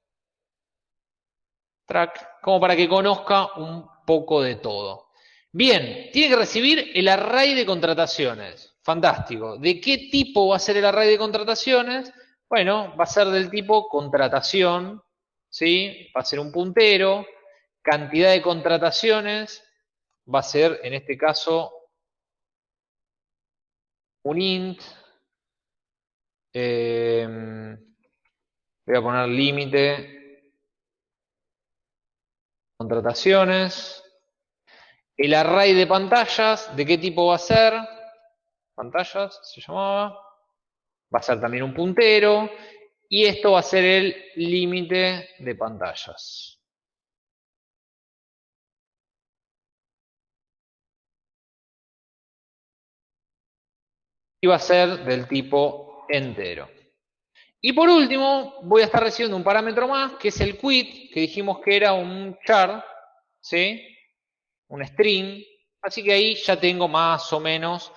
track, como para que conozca un poco de todo. Bien, tiene que recibir el array de contrataciones. Fantástico. ¿De qué tipo va a ser el array de contrataciones? Bueno, va a ser del tipo contratación, ¿sí? Va a ser un puntero. Cantidad de contrataciones va a ser, en este caso, un int, em, voy a poner límite, contrataciones, el array de pantallas, ¿de qué tipo va a ser? Pantallas, se llamaba, va a ser también un puntero, y esto va a ser el límite de pantallas. y va a ser del tipo entero. Y por último, voy a estar recibiendo un parámetro más, que es el quit, que dijimos que era un char, ¿sí? Un string. Así que ahí ya tengo más o menos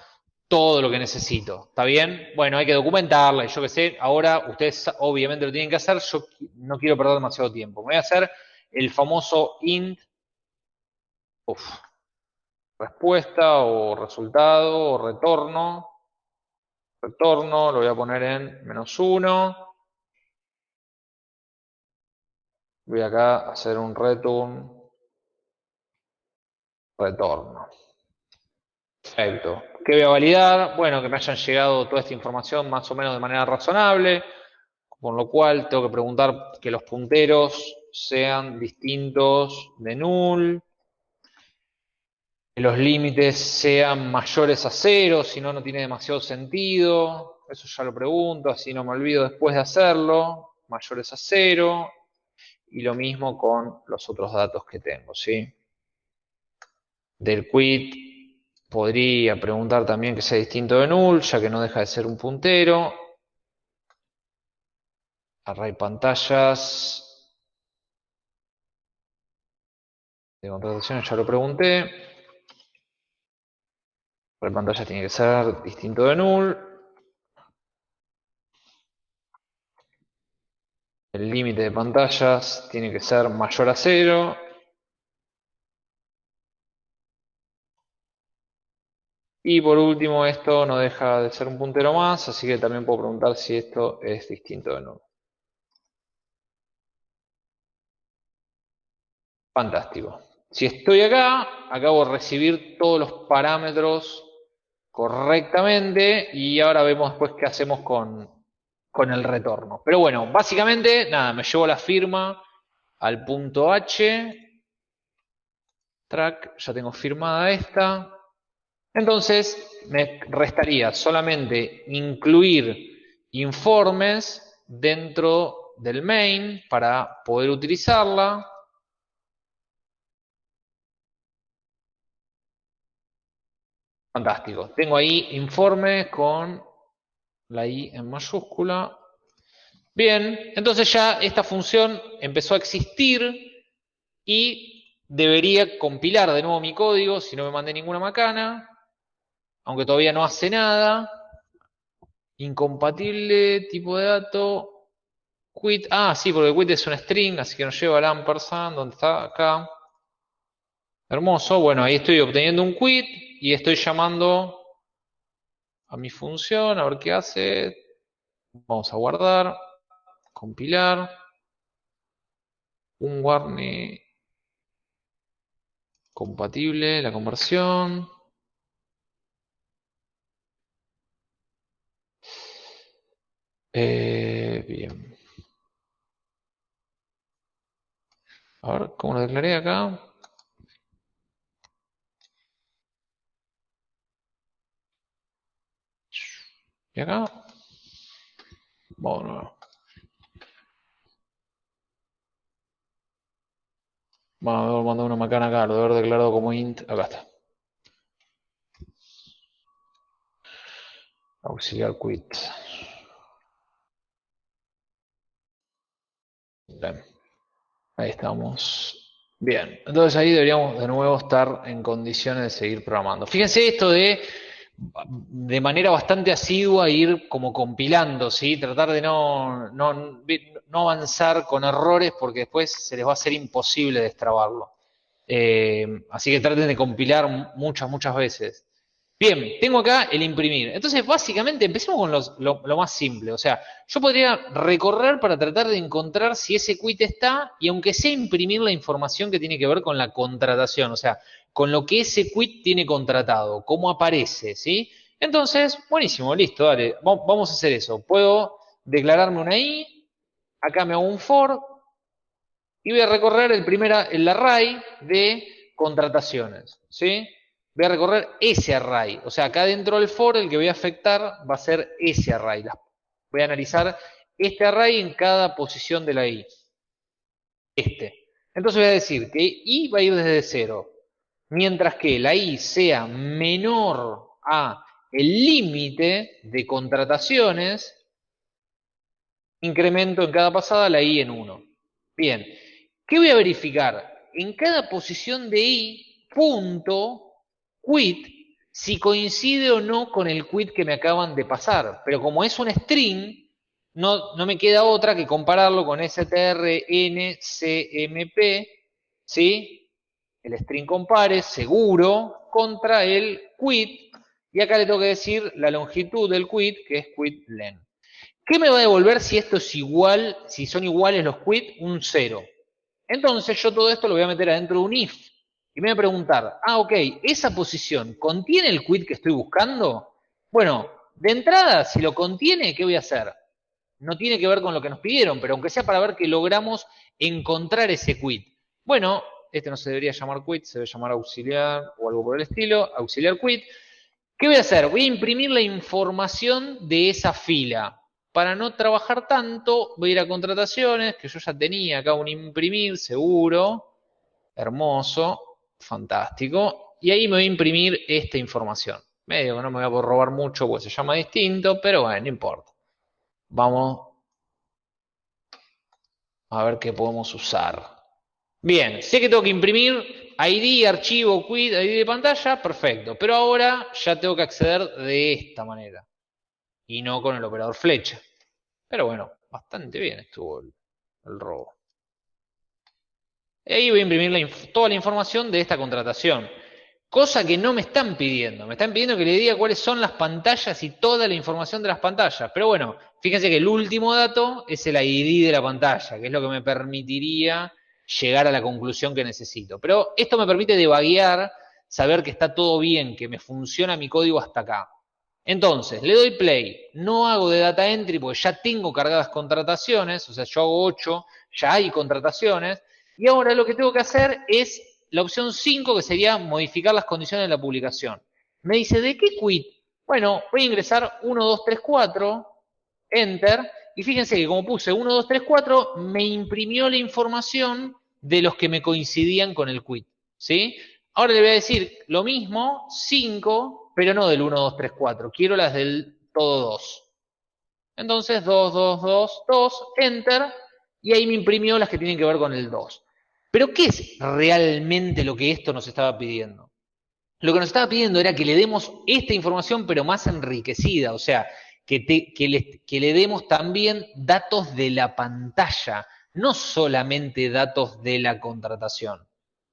todo lo que necesito. ¿Está bien? Bueno, hay que documentarla y yo qué sé. Ahora ustedes obviamente lo tienen que hacer. Yo no quiero perder demasiado tiempo. Voy a hacer el famoso int. respuesta o resultado o retorno retorno, lo voy a poner en menos 1. Voy acá a hacer un return retorno. Perfecto. ¿Qué voy a validar? Bueno, que me hayan llegado toda esta información más o menos de manera razonable, con lo cual tengo que preguntar que los punteros sean distintos de null, los límites sean mayores a cero, si no, no tiene demasiado sentido. Eso ya lo pregunto, así no me olvido después de hacerlo. Mayores a cero. y lo mismo con los otros datos que tengo, ¿sí? Del quit podría preguntar también que sea distinto de null, ya que no deja de ser un puntero. Array pantallas. De contratación ya lo pregunté. Array pantallas tiene que ser distinto de null. El límite de pantallas tiene que ser mayor a cero. Y por último, esto no deja de ser un puntero más, así que también puedo preguntar si esto es distinto de nuevo. Fantástico. Si estoy acá, acabo de recibir todos los parámetros correctamente y ahora vemos después qué hacemos con, con el retorno. Pero bueno, básicamente, nada, me llevo la firma al punto H. Track, ya tengo firmada esta. Entonces, me restaría solamente incluir informes dentro del main para poder utilizarla. Fantástico. Tengo ahí informes con la i en mayúscula. Bien, entonces ya esta función empezó a existir y debería compilar de nuevo mi código si no me mandé ninguna macana, aunque todavía no hace nada. Incompatible, tipo de dato, quit, ah, sí, porque quit es un string, así que nos lleva al ampersand, donde está acá. Hermoso, bueno, ahí estoy obteniendo un quit y estoy llamando a mi función, a ver qué hace. Vamos a guardar, compilar. Un warning compatible, la conversión. Eh, bien. A ver, ¿cómo lo declaré acá? ¿Y acá? Vamos Vamos a mandar una macana acá, lo de haber declarado como int. Acá está. Auxiliar quit. Ahí estamos. Bien, entonces ahí deberíamos de nuevo estar en condiciones de seguir programando. Fíjense esto de de manera bastante asidua ir como compilando, ¿sí? Tratar de no, no, avanzar con errores porque después se les va a hacer imposible destrabarlo. Eh, así que traten de compilar muchas, muchas veces. Bien, tengo acá el imprimir. Entonces, básicamente, empecemos con lo, más simple. O sea, yo podría recorrer para tratar de encontrar si ese quit está y aunque sea imprimir la información que tiene que ver con la contratación. O sea, con lo que ese quit tiene contratado, cómo aparece, ¿sí? Entonces, buenísimo, listo, dale, vamos a hacer eso. Puedo declararme una i, acá me hago un for, y voy a recorrer el, primer, el array de contrataciones, ¿sí? Voy a recorrer ese array, o sea, acá dentro del for el que voy a afectar va a ser ese array. Voy a analizar este array en cada posición de la i. Este. Entonces voy a decir que i va a ir desde cero mientras que la I sea menor a el límite de contrataciones, incremento en cada pasada la I en 1. Bien, ¿qué voy a verificar? En cada posición de I, punto, quit, si coincide o no con el quit que me acaban de pasar. Pero como es un string, no, no me queda otra que compararlo con strncmp, ¿sí? El string compare seguro contra el quit y acá le tengo que decir la longitud del quit que es quit len. ¿Qué me va a devolver si esto es igual, si son iguales los quit? Un 0. Entonces yo todo esto lo voy a meter adentro de un if y me voy a preguntar, ah, ok, ¿esa posición contiene el quit que estoy buscando? Bueno, de entrada, si lo contiene, ¿qué voy a hacer? No tiene que ver con lo que nos pidieron, pero aunque sea para ver que logramos encontrar ese quit. Bueno, este no se debería llamar quit, se debe llamar auxiliar o algo por el estilo, auxiliar quit. ¿Qué voy a hacer? Voy a imprimir la información de esa fila. para no trabajar tanto, voy a ir a contrataciones, que yo ya tenía acá un imprimir, seguro. Hermoso, fantástico. Y ahí me voy a imprimir esta información. Medio que no me voy a robar mucho, pues se llama distinto, pero bueno, no importa. Vamos a ver qué podemos usar. Bien, sé que tengo que imprimir ID, archivo, quit, ID de pantalla, perfecto. Pero ahora ya tengo que acceder de esta manera. Y no con el operador flecha. Pero bueno, bastante bien estuvo el, robo. Y ahí voy a imprimir toda la información de esta contratación. Cosa que no me están pidiendo. Me están pidiendo que le diga cuáles son las pantallas y toda la información de las pantallas. Pero bueno, fíjense que el último dato es el ID de la pantalla, que es lo que me permitiría llegar a la conclusión que necesito. Pero esto me permite debaguear, saber que está todo bien, que me funciona mi código hasta acá. Entonces, le doy play, no hago de data entry porque ya tengo cargadas contrataciones, o sea, yo hago 8, ya hay contrataciones, y ahora lo que tengo que hacer es la opción 5, que sería modificar las condiciones de la publicación. Me dice, ¿de qué quit? Bueno, voy a ingresar 1, 2, 3, 4, enter, y fíjense que como puse 1, 2, 3, 4, me imprimió la información de los que me coincidían con el quit. ¿sí? Ahora le voy a decir lo mismo, 5, pero no del 1, 2, 3, 4. Quiero las del todo 2. Entonces, 2, 2, 2, 2, enter, y ahí me imprimió las que tienen que ver con el 2. Pero, ¿qué es realmente lo que esto nos estaba pidiendo? Lo que nos estaba pidiendo era que le demos esta información, pero más enriquecida, o sea, que, le, que le demos también datos de la pantalla, no solamente datos de la contratación.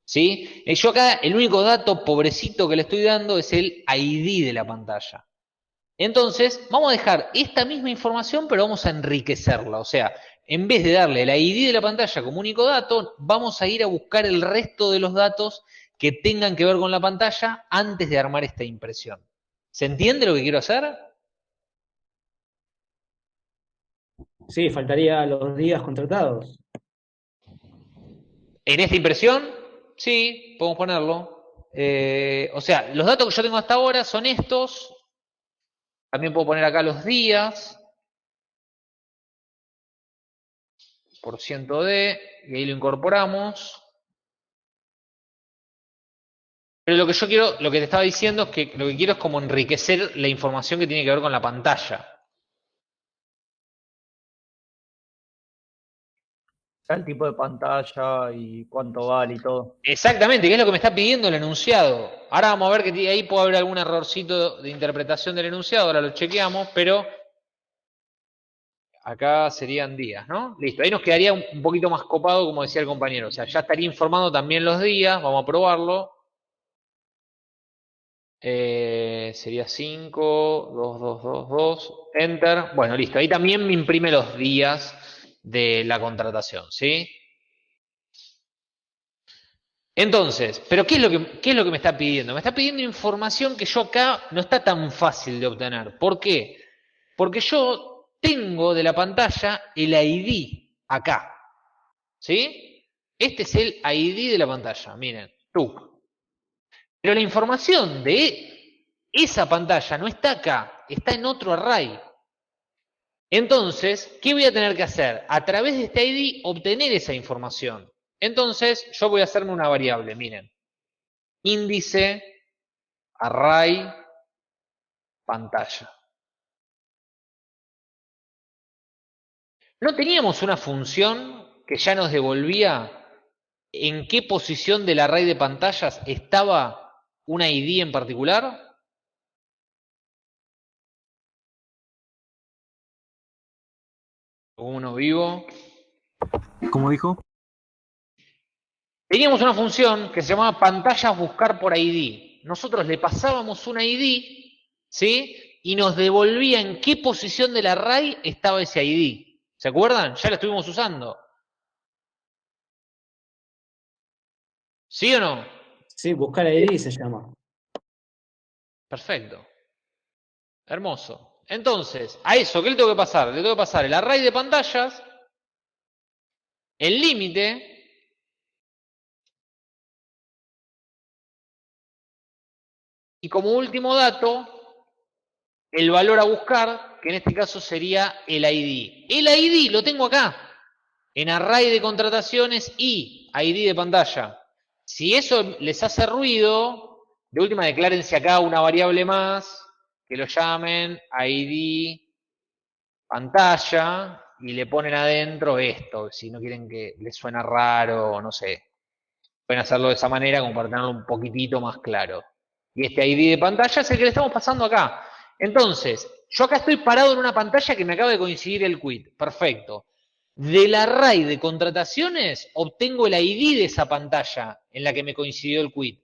¿Sí? Eh, yo acá, el único dato pobrecito que le estoy dando es el ID de la pantalla. Entonces, vamos a dejar esta misma información, pero vamos a enriquecerla. O sea, en vez de darle el ID de la pantalla como único dato, vamos a ir a buscar el resto de los datos que tengan que ver con la pantalla antes de armar esta impresión. ¿Se entiende lo que quiero hacer? Sí, faltaría los días contratados. En esta impresión, sí, podemos ponerlo. Eh, o sea, los datos que yo tengo hasta ahora son estos. También puedo poner acá los días. Por ciento de, y ahí lo incorporamos. Pero lo que yo quiero, lo que te estaba diciendo es que lo que quiero es como enriquecer la información que tiene que ver con la pantalla. El tipo de pantalla y cuánto vale y todo. Exactamente, que es lo que me está pidiendo el enunciado. Ahora vamos a ver que ahí puede haber algún errorcito de interpretación del enunciado, ahora lo chequeamos, pero acá serían días, ¿no? Listo, ahí nos quedaría un poquito más copado, como decía el compañero. O sea, ya estaría informando también los días, vamos a probarlo. Eh, sería 5, 2, 2, 2, 2, enter. Bueno, listo, ahí también me imprime los días de la contratación, ¿sí? Entonces, ¿pero qué es, lo que, me está pidiendo? Me está pidiendo información que yo acá no está tan fácil de obtener. ¿Por qué? Porque yo tengo de la pantalla el ID acá. ¿Sí? Este es el ID de la pantalla, miren, tú. Pero la información de esa pantalla no está acá, está en otro array. Entonces, ¿qué voy a tener que hacer? A través de este ID obtener esa información. Entonces, yo voy a hacerme una variable, miren. Índice, array, pantalla. ¿No teníamos una función que ya nos devolvía en qué posición del array de pantallas estaba una ID en particular? Uno vivo. ¿Cómo dijo? Teníamos una función que se llamaba pantallas buscar por ID. Nosotros le pasábamos una ID, ¿sí? Y nos devolvía en qué posición del array estaba ese ID. ¿Se acuerdan? Ya lo estuvimos usando. ¿Sí o no? Sí, buscar ID se llama. Perfecto. Hermoso. Entonces, a eso, ¿qué le tengo que pasar? Le tengo que pasar el array de pantallas, el límite, y como último dato, el valor a buscar, que en este caso sería el ID. El ID lo tengo acá, en array de contrataciones y ID de pantalla. Si eso les hace ruido, de última declárense acá una variable más, que lo llamen ID pantalla, y le ponen adentro esto, si no quieren que les suena raro, no sé. Pueden hacerlo de esa manera como para tenerlo un poquitito más claro. Y este ID de pantalla es el que le estamos pasando acá. Entonces, yo acá estoy parado en una pantalla que me acaba de coincidir el quit. Perfecto. Del array de contrataciones obtengo el ID de esa pantalla en la que me coincidió el quit.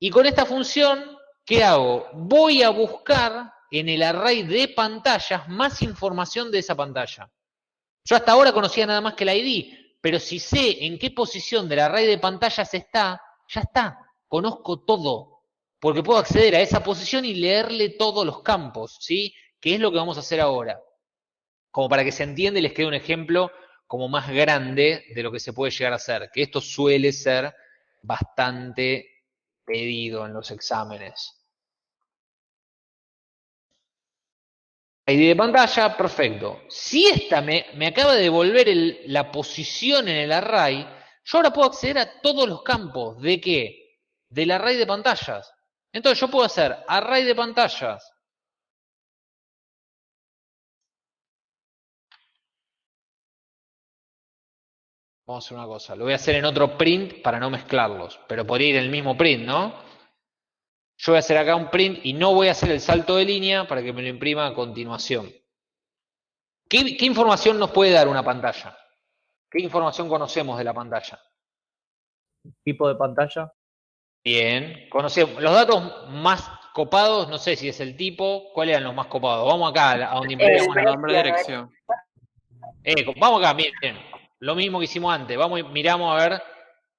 Y con esta función, ¿qué hago? Voy a buscar en el array de pantallas más información de esa pantalla. Yo hasta ahora conocía nada más que el ID, pero si sé en qué posición del array de pantallas está, ya está, conozco todo, porque puedo acceder a esa posición y leerle todos los campos, ¿sí? Que es lo que vamos a hacer ahora. Como para que se entienda y les quede un ejemplo como más grande de lo que se puede llegar a hacer, que esto suele ser bastante pedido en los exámenes. ID de pantalla, perfecto. Si esta me, acaba de devolver la posición en el array, yo ahora puedo acceder a todos los campos. ¿De qué? Del array de pantallas. Entonces yo puedo hacer array de pantallas. Vamos a hacer una cosa. Lo voy a hacer en otro print para no mezclarlos. Pero podría ir el mismo print, ¿no? Yo voy a hacer acá un print y no voy a hacer el salto de línea para que me lo imprima a continuación. ¿Qué, información nos puede dar una pantalla? ¿Qué información conocemos de la pantalla? Tipo de pantalla. Bien, conocemos. Los datos más copados, no sé si es el tipo, ¿cuáles eran los más copados? Vamos acá a donde imprimimos el nombre de dirección. Eh, vamos acá, miren, lo mismo que hicimos antes. Vamos y miramos a ver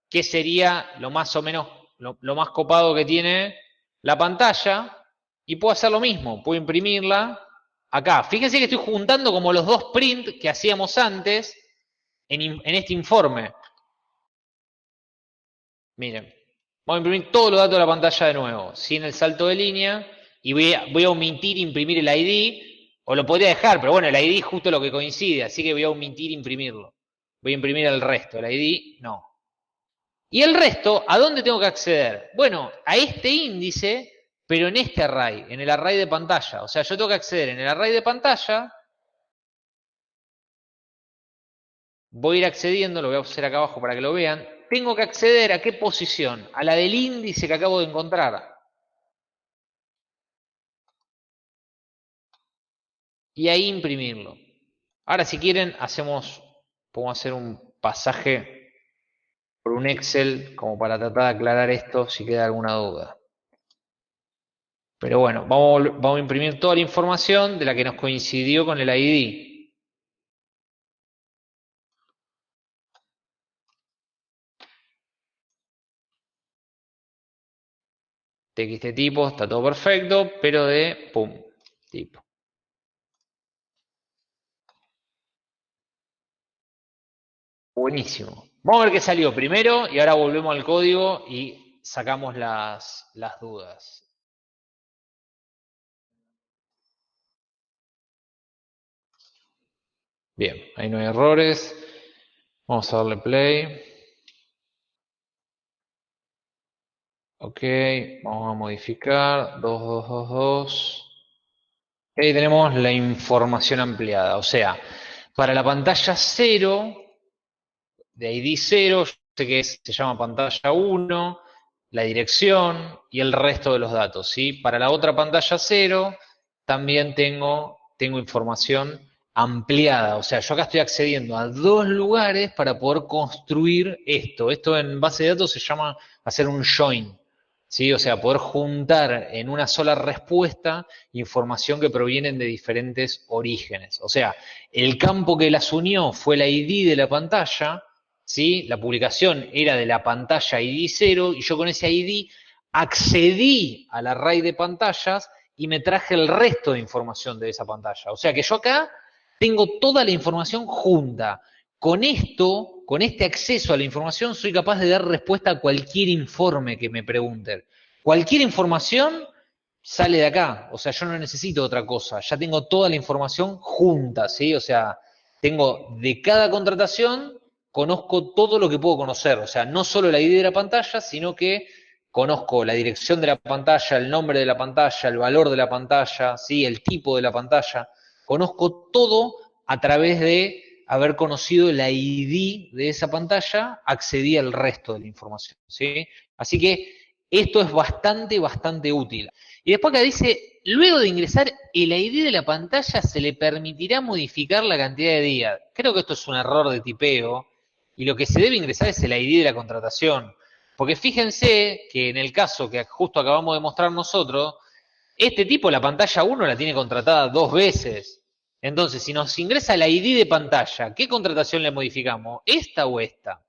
qué sería lo más o menos, lo más copado que tiene la pantalla y puedo hacer lo mismo, puedo imprimirla acá. Fíjense que estoy juntando como los dos print que hacíamos antes en, este informe. Miren, voy a imprimir todos los datos de la pantalla de nuevo, sin el salto de línea, y voy a, voy a omitir imprimir el ID, o lo podría dejar, pero bueno, el ID es justo lo que coincide, así que voy a omitir imprimirlo. Voy a imprimir el resto, el ID no. Y el resto, ¿a dónde tengo que acceder? Bueno, a este índice, pero en este array, en el array de pantalla. O sea, yo tengo que acceder en el array de pantalla. Voy a ir accediendo, lo voy a hacer acá abajo para que lo vean. Tengo que acceder a qué posición? A la del índice que acabo de encontrar. Y ahí imprimirlo. Ahora, si quieren, hacemos, podemos hacer un pasaje por un Excel como para tratar de aclarar esto si queda alguna duda. Pero bueno, vamos, vamos a imprimir toda la información de la que nos coincidió con el ID. TXT tipo, está todo perfecto, pero de pum, tipo. Buenísimo. Vamos a ver qué salió primero y ahora volvemos al código y sacamos las, las dudas. Bien, ahí no hay errores. Vamos a darle play. Ok, vamos a modificar 2222. Ahí tenemos la información ampliada. O sea, para la pantalla 0 de ID 0, sé que se llama pantalla 1, la dirección y el resto de los datos. ¿sí? Para la otra pantalla 0 también tengo, tengo información ampliada. O sea, yo acá estoy accediendo a dos lugares para poder construir esto. Esto en base de datos se llama hacer un join. ¿sí? O sea, poder juntar en una sola respuesta información que provienen de diferentes orígenes. O sea, el campo que las unió fue la ID de la pantalla, ¿sí? La publicación era de la pantalla ID 0 y yo con ese ID accedí al array de pantallas y me traje el resto de información de esa pantalla. O sea que yo acá tengo toda la información junta. Con esto, con este acceso a la información, soy capaz de dar respuesta a cualquier informe que me pregunten. Cualquier información sale de acá. O sea, yo no necesito otra cosa. Ya tengo toda la información junta, ¿sí? O sea, tengo de cada contratación, conozco todo lo que puedo conocer. O sea, no solo la ID de la pantalla, sino que conozco la dirección de la pantalla, el nombre de la pantalla, el valor de la pantalla, ¿sí? el tipo de la pantalla. Conozco todo a través de haber conocido la ID de esa pantalla, accedí al resto de la información. ¿sí? Así que esto es bastante, bastante útil. Y después acá dice, luego de ingresar el ID de la pantalla se le permitirá modificar la cantidad de días. Creo que esto es un error de tipeo y lo que se debe ingresar es el ID de la contratación. Porque fíjense que en el caso que justo acabamos de mostrar nosotros, este tipo la pantalla 1 la tiene contratada dos veces. Entonces, si nos ingresa la ID de pantalla, ¿qué contratación le modificamos? ¿Esta o esta?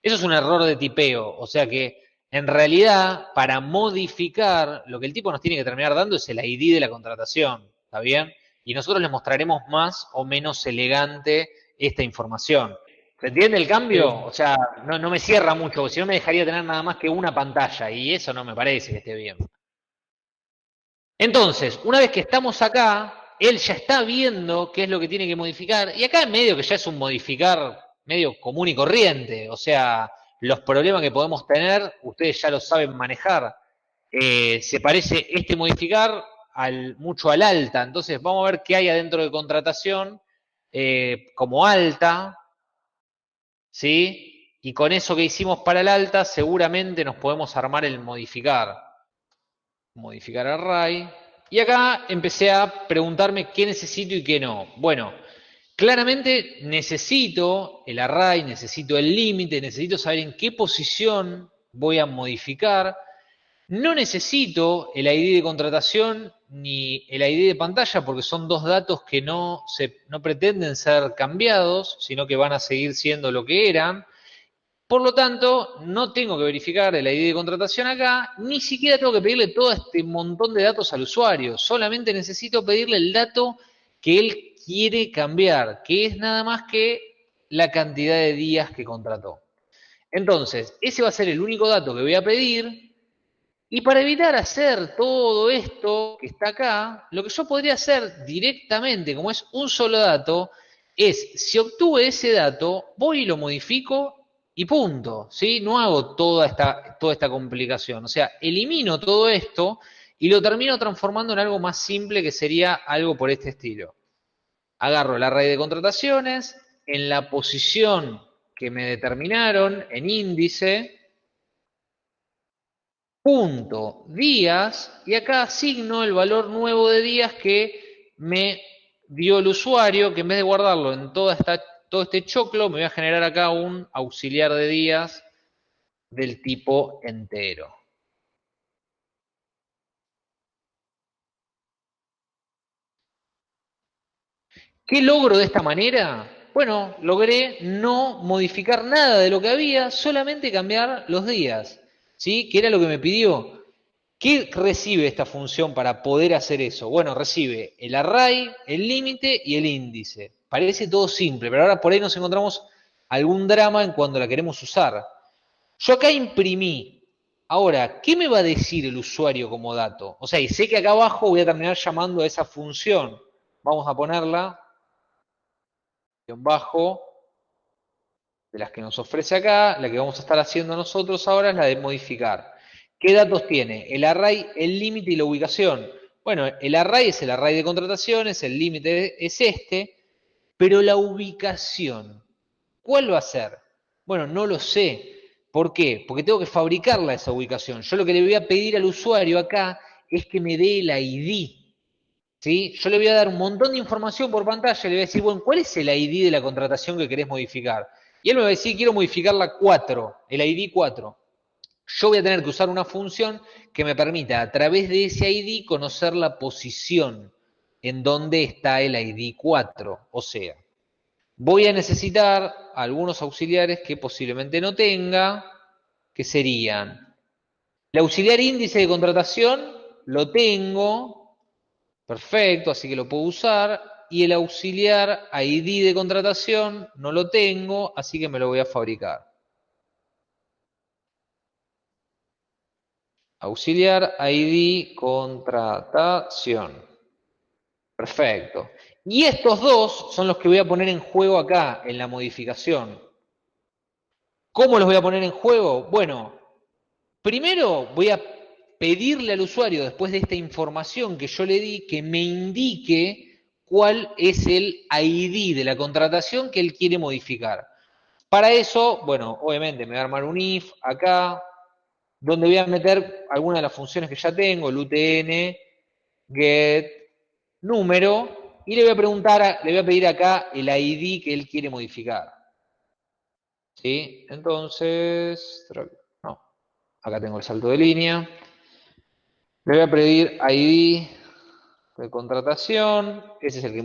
Eso es un error de tipeo. O sea que, en realidad, para modificar, lo que el tipo nos tiene que terminar dando es el ID de la contratación. ¿Está bien? Y nosotros le mostraremos más o menos elegante esta información. ¿Se entiende el cambio? O sea, no, me cierra mucho, porque si no me dejaría tener nada más que una pantalla y eso no me parece que esté bien. Entonces, una vez que estamos acá, él ya está viendo qué es lo que tiene que modificar y acá en medio que ya es un modificar medio común y corriente, o sea, los problemas que podemos tener, ustedes ya lo saben manejar. Eh, se parece este modificar al, mucho al alta, entonces vamos a ver qué hay adentro de contratación eh, como alta, ¿sí? Y con eso que hicimos para el alta, seguramente nos podemos armar el modificar. Modificar array. Y acá empecé a preguntarme qué necesito y qué no. Bueno, claramente necesito el array, necesito el límite, necesito saber en qué posición voy a modificar. No necesito el ID de contratación ni el ID de pantalla porque son dos datos que no, se, no pretenden ser cambiados, sino que van a seguir siendo lo que eran. Por lo tanto, no tengo que verificar el ID de contratación acá, ni siquiera tengo que pedirle todo este montón de datos al usuario. Solamente necesito pedirle el dato que él quiere cambiar, que es nada más que la cantidad de días que contrató. Entonces, ese va a ser el único dato que voy a pedir y para evitar hacer todo esto que está acá, lo que yo podría hacer directamente, como es un solo dato, es, si obtuve ese dato, voy y lo modifico y punto, ¿sí? No hago toda esta, toda esta complicación. O sea, elimino todo esto y lo termino transformando en algo más simple que sería algo por este estilo. Agarro el array de contrataciones, en la posición que me determinaron, en índice, punto días y acá asigno el valor nuevo de días que me dio el usuario, que en vez de guardarlo en toda esta, todo este choclo, me voy a generar acá un auxiliar de días del tipo entero. ¿Qué logro de esta manera? Bueno, logré no modificar nada de lo que había, solamente cambiar los días. ¿Sí? ¿Qué era lo que me pidió? ¿Qué recibe esta función para poder hacer eso? Bueno, recibe el array, el límite y el índice. Parece todo simple, pero ahora por ahí nos encontramos algún drama en cuando la queremos usar. Yo acá imprimí. Ahora, ¿qué me va a decir el usuario como dato? O sea, y sé que acá abajo voy a terminar llamando a esa función. Vamos a ponerla, bajo, las que nos ofrece acá, la que vamos a estar haciendo nosotros ahora es la de modificar. ¿Qué datos tiene? El array, el límite y la ubicación. Bueno, el array es el array de contrataciones, el límite es este, pero la ubicación, ¿cuál va a ser? Bueno, no lo sé. ¿Por qué? Porque tengo que fabricarla esa ubicación. Yo lo que le voy a pedir al usuario acá es que me dé el ID. ¿sí? Yo le voy a dar un montón de información por pantalla le voy a decir, bueno, ¿cuál es el ID de la contratación que querés modificar? Y él me va a decir, quiero modificar la 4, el ID 4. Yo voy a tener que usar una función que me permita a través de ese ID conocer la posición en donde está el ID 4. O sea, voy a necesitar algunos auxiliares que posiblemente no tenga, que serían el auxiliar índice de contratación, lo tengo, perfecto, así que lo puedo usar y el auxiliar ID de contratación no lo tengo, así que me lo voy a fabricar. Auxiliar ID contratación. Perfecto. Y estos dos son los que voy a poner en juego acá, en la modificación. ¿Cómo los voy a poner en juego? Bueno, primero voy a pedirle al usuario, después de esta información que yo le di, que me indique cuál es el ID de la contratación que él quiere modificar. Para eso, bueno, obviamente me voy a armar un if acá, donde voy a meter algunas de las funciones que ya tengo, el UTN, get, número, y le voy a preguntar, le voy a pedir acá el ID que él quiere modificar. ¿Sí? Entonces, no, acá tengo el salto de línea. Le voy a pedir ID de contratación, ese es el que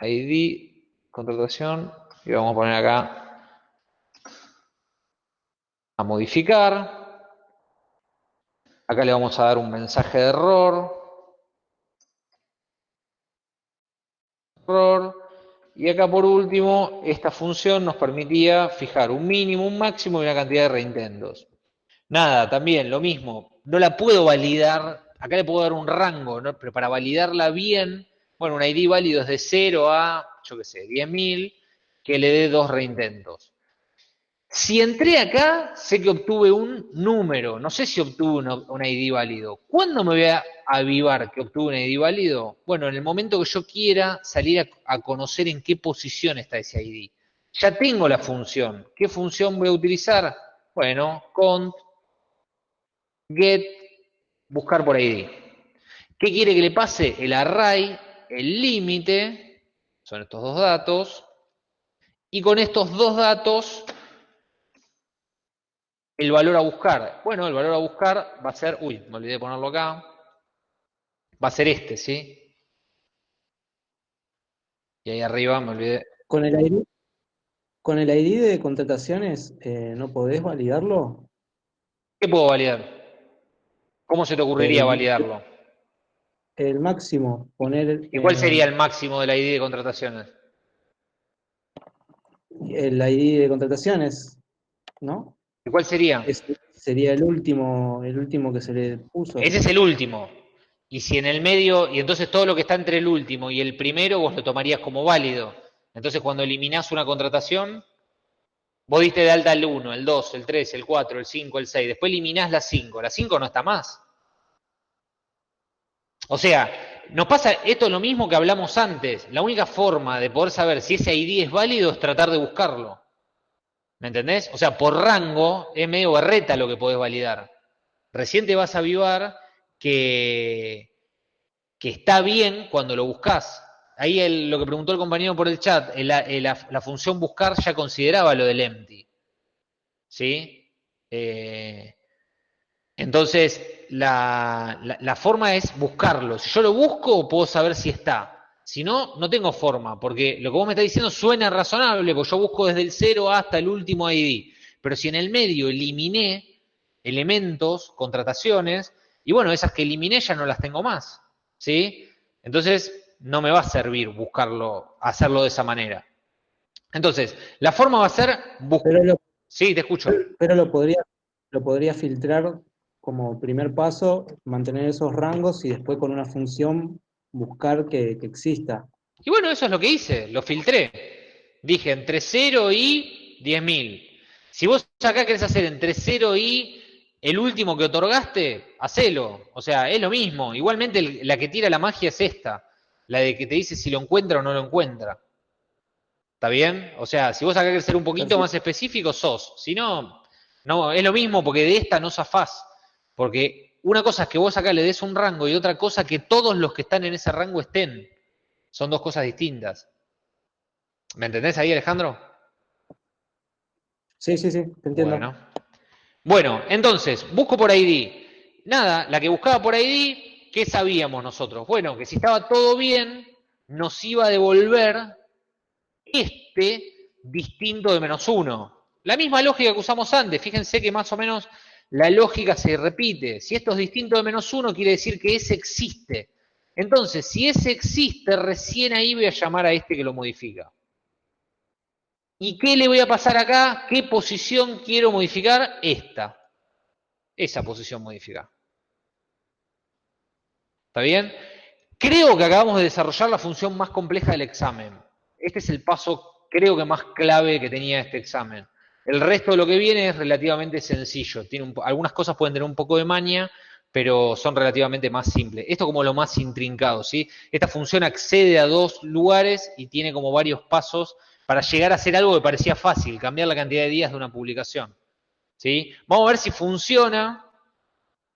ID contratación y vamos a poner acá a modificar. Acá le vamos a dar un mensaje de error. Y acá por último, esta función nos permitía fijar un mínimo, un máximo y una cantidad de reintentos. Nada, también lo mismo. No la puedo validar, acá le puedo dar un rango, pero para validarla bien, bueno, un ID válido es de 0 a, yo qué sé, 10.000, que le dé dos reintentos. Si entré acá, sé que obtuve un número, no sé si obtuve un, ID válido. ¿Cuándo me voy a avivar que obtuve un ID válido? Bueno, en el momento que yo quiera salir a, conocer en qué posición está ese ID. Ya tengo la función. ¿Qué función voy a utilizar? Bueno, cont, get, buscar por ID. ¿Qué quiere que le pase? El array, el límite, son estos dos datos, y con estos dos datos el valor a buscar. Bueno, el valor a buscar va a ser, uy, me olvidé de ponerlo acá. Va a ser este, ¿sí? Y ahí arriba me olvidé. Con el ID, con el ID de contrataciones, eh, ¿no podés validarlo? ¿Qué puedo validar? ¿Cómo se te ocurriría validarlo? El máximo, poner... ¿Y cuál sería el máximo del ID de contrataciones? El ID de contrataciones, ¿no? cuál sería? sería el último, el último que se le puso. Ese es el último. Y si en el medio, y entonces todo lo que está entre el último y el primero, vos lo tomarías como válido. Entonces cuando eliminás una contratación, vos diste de alta el 1, el 2, el 3, el 4, el 5, el 6, después eliminás la 5. La 5 no está más. O sea, nos pasa esto es lo mismo que hablamos antes. La única forma de poder saber si ese ID es válido es tratar de buscarlo. ¿Me entendés? O sea, por rango es medio berreta lo que podés validar. Recién te vas a avivar que, que está bien cuando lo buscas. Ahí lo que preguntó el compañero por el chat, la, función buscar ya consideraba lo del empty. ¿Sí? Eh, entonces, la, la, forma es buscarlo. Si yo lo busco, puedo saber si está. Si no, no tengo forma, porque lo que vos me estás diciendo suena razonable, porque yo busco desde el 0 hasta el último ID. Pero si en el medio eliminé elementos, contrataciones, y bueno, esas que eliminé ya no las tengo más. ¿Sí? Entonces, no me va a servir buscarlo, hacerlo de esa manera. Entonces, la forma va a ser buscar. Sí, te escucho. Pero lo podría, lo podría filtrar como primer paso, mantener esos rangos y después con una función buscar que, exista. Y bueno, eso es lo que hice, lo filtré. Dije entre 0 y 10.000. Si vos acá querés hacer entre 0 y el último que otorgaste, hacelo. O sea, es lo mismo. Igualmente la que tira la magia es esta. La de que te dice si lo encuentra o no lo encuentra. ¿Está bien? O sea, si vos acá querés ser un poquito más específico, sos. Si no, no, es lo mismo porque de esta no zafás. Porque una cosa es que vos acá le des un rango y otra cosa que todos los que están en ese rango estén. Son dos cosas distintas. ¿Me entendés ahí, Alejandro? Sí, sí, sí, te entiendo. Bueno. bueno, entonces, busco por ID. Nada, la que buscaba por ID, ¿qué sabíamos nosotros? Bueno, que si estaba todo bien, nos iba a devolver este distinto de menos uno. La misma lógica que usamos antes, fíjense que más o menos la lógica se repite. Si esto es distinto de menos uno, quiere decir que ese existe. Entonces, si ese existe, recién ahí voy a llamar a este que lo modifica. ¿Y qué le voy a pasar acá? ¿Qué posición quiero modificar? Esta. esa posición modificar. ¿Está bien? Creo que acabamos de desarrollar la función más compleja del examen. Este es el paso, creo que más clave que tenía este examen. El resto de lo que viene es relativamente sencillo. Algunas cosas pueden tener un poco de maña, pero son relativamente más simples. Esto como lo más intrincado, ¿sí? Esta función accede a dos lugares y tiene como varios pasos para llegar a hacer algo que parecía fácil, cambiar la cantidad de días de una publicación. ¿sí? Vamos a ver si funciona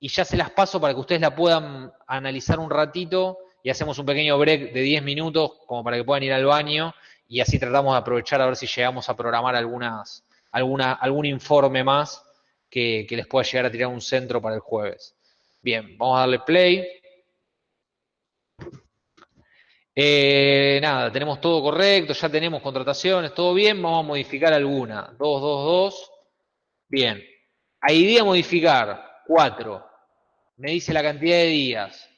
y ya se las paso para que ustedes la puedan analizar un ratito y hacemos un pequeño break de 10 minutos como para que puedan ir al baño y así tratamos de aprovechar a ver si llegamos a programar algunas, alguna, algún informe más que, que les pueda llegar a tirar un centro para el jueves. Bien, vamos a darle play. Eh, nada, tenemos todo correcto, ya tenemos contrataciones, todo bien, vamos a modificar alguna. 2, 2, 2. Bien. ID a modificar, 4. Me dice la cantidad de días.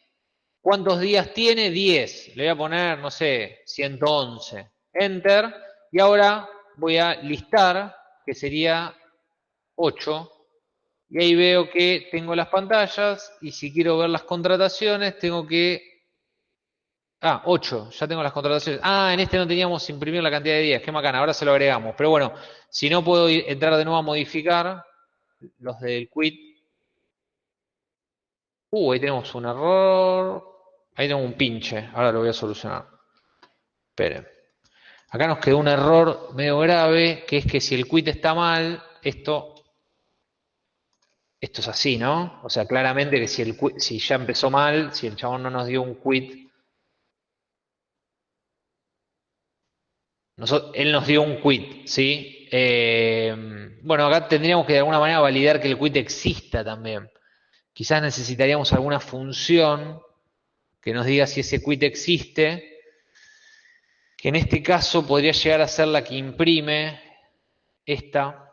¿Cuántos días tiene? 10. Le voy a poner, no sé, 111. Enter. Y ahora voy a listar, que sería 8. Y ahí veo que tengo las pantallas y si quiero ver las contrataciones tengo que... Ah, 8, ya tengo las contrataciones. Ah, en este no teníamos imprimir la cantidad de días, qué macana, ahora se lo agregamos. Pero bueno, si no puedo entrar de nuevo a modificar los del quit. Uh, ahí tenemos un error. Ahí tengo un pinche, ahora lo voy a solucionar. Esperen. Acá nos quedó un error medio grave, que es que si el quit está mal, esto esto es así, ¿no? O sea, claramente que si, el, si ya empezó mal, si el chabón no nos dio un quit, él nos dio un quit, ¿sí? Eh, bueno, acá tendríamos que de alguna manera validar que el quit exista también. Quizás necesitaríamos alguna función que nos diga si ese quit existe, que en este caso podría llegar a ser la que imprime esta,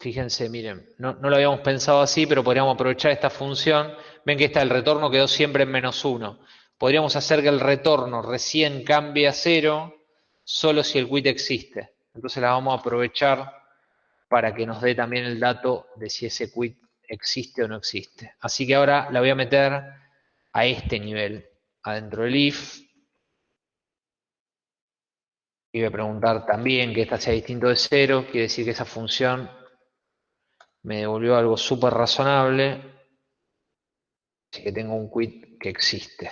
Fíjense, miren, no, lo habíamos pensado así, pero podríamos aprovechar esta función. Ven que está el retorno quedó siempre en menos uno. Podríamos hacer que el retorno recién cambie a cero solo si el quit existe. Entonces la vamos a aprovechar para que nos dé también el dato de si ese quit existe o no existe. Así que ahora la voy a meter a este nivel, adentro del if. Y voy a preguntar también que esta sea distinto de cero, quiere decir que esa función me devolvió algo súper razonable, así que tengo un quit que existe.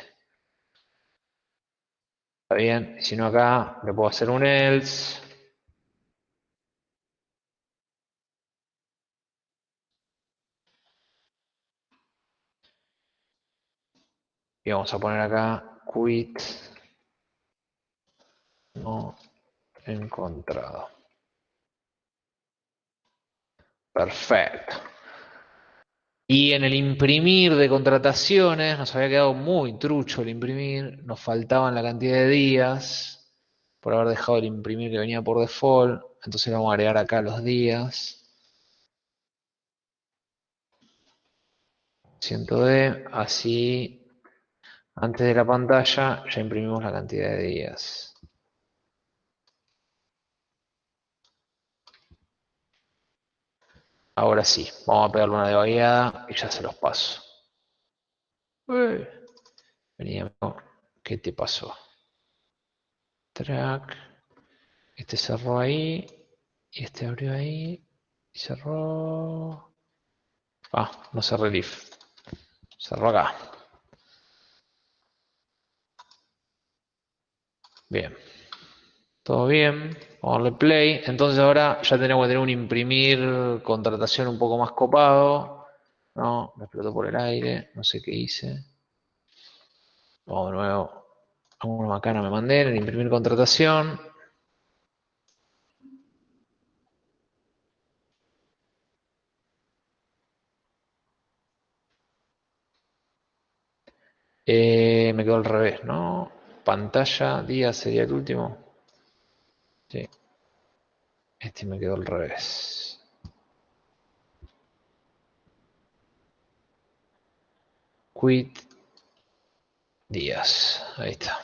Está bien, si no acá le puedo hacer un else. Y vamos a poner acá quit no encontrado. Perfecto. Y en el imprimir de contrataciones, nos había quedado muy trucho el imprimir, nos faltaban la cantidad de días por haber dejado el imprimir que venía por default, entonces vamos a agregar acá los días. 100D, así antes de la pantalla ya imprimimos la cantidad de días. Ahora sí, vamos a pegarle una debagueada y ya se los paso. Venía, ¿qué te pasó? Track. Este cerró ahí. Y este abrió ahí. Y cerró. Ah, no cerré el if. Cerró acá. Bien. Todo bien. Vamos a darle play. Entonces ahora ya tenemos que tener un imprimir contratación un poco más copado. No, me explotó por el aire. No sé qué hice. Vamos de nuevo. A una macana me mandé en imprimir contratación. Eh, me quedó al revés, ¿no? Pantalla, día sería el último. Sí. Este me quedó al revés. Quit días. Ahí está.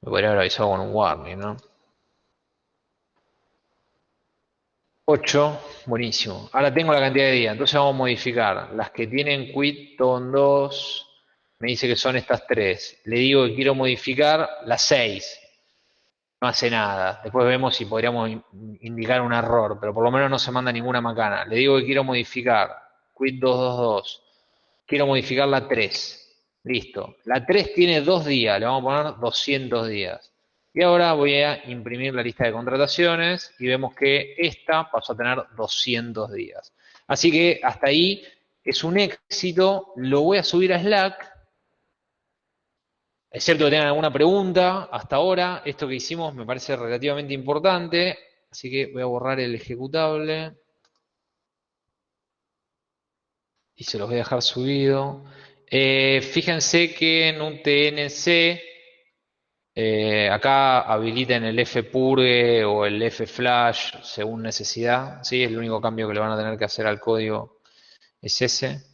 Me podría haber avisado con un warning, ¿no? 8, buenísimo. Ahora tengo la cantidad de días, entonces vamos a modificar. Las que tienen quit ton 2, me dice que son estas tres. Le digo que quiero modificar las 6. No hace nada. Después vemos si podríamos indicar un error, pero por lo menos no se manda ninguna macana. Le digo que quiero modificar quit 222. Quiero modificar la 3. Listo. La 3 tiene dos días, le vamos a poner 200 días. Y ahora voy a imprimir la lista de contrataciones y vemos que esta pasó a tener 200 días. Así que hasta ahí es un éxito. Lo voy a subir a Slack. Es cierto que tengan alguna pregunta hasta ahora. Esto que hicimos me parece relativamente importante. Así que voy a borrar el ejecutable. Y se los voy a dejar subido. Eh, fíjense que en un TNC eh, acá habiliten el fpurge o el flash según necesidad. ¿sí? Es el único cambio que le van a tener que hacer al código es ese.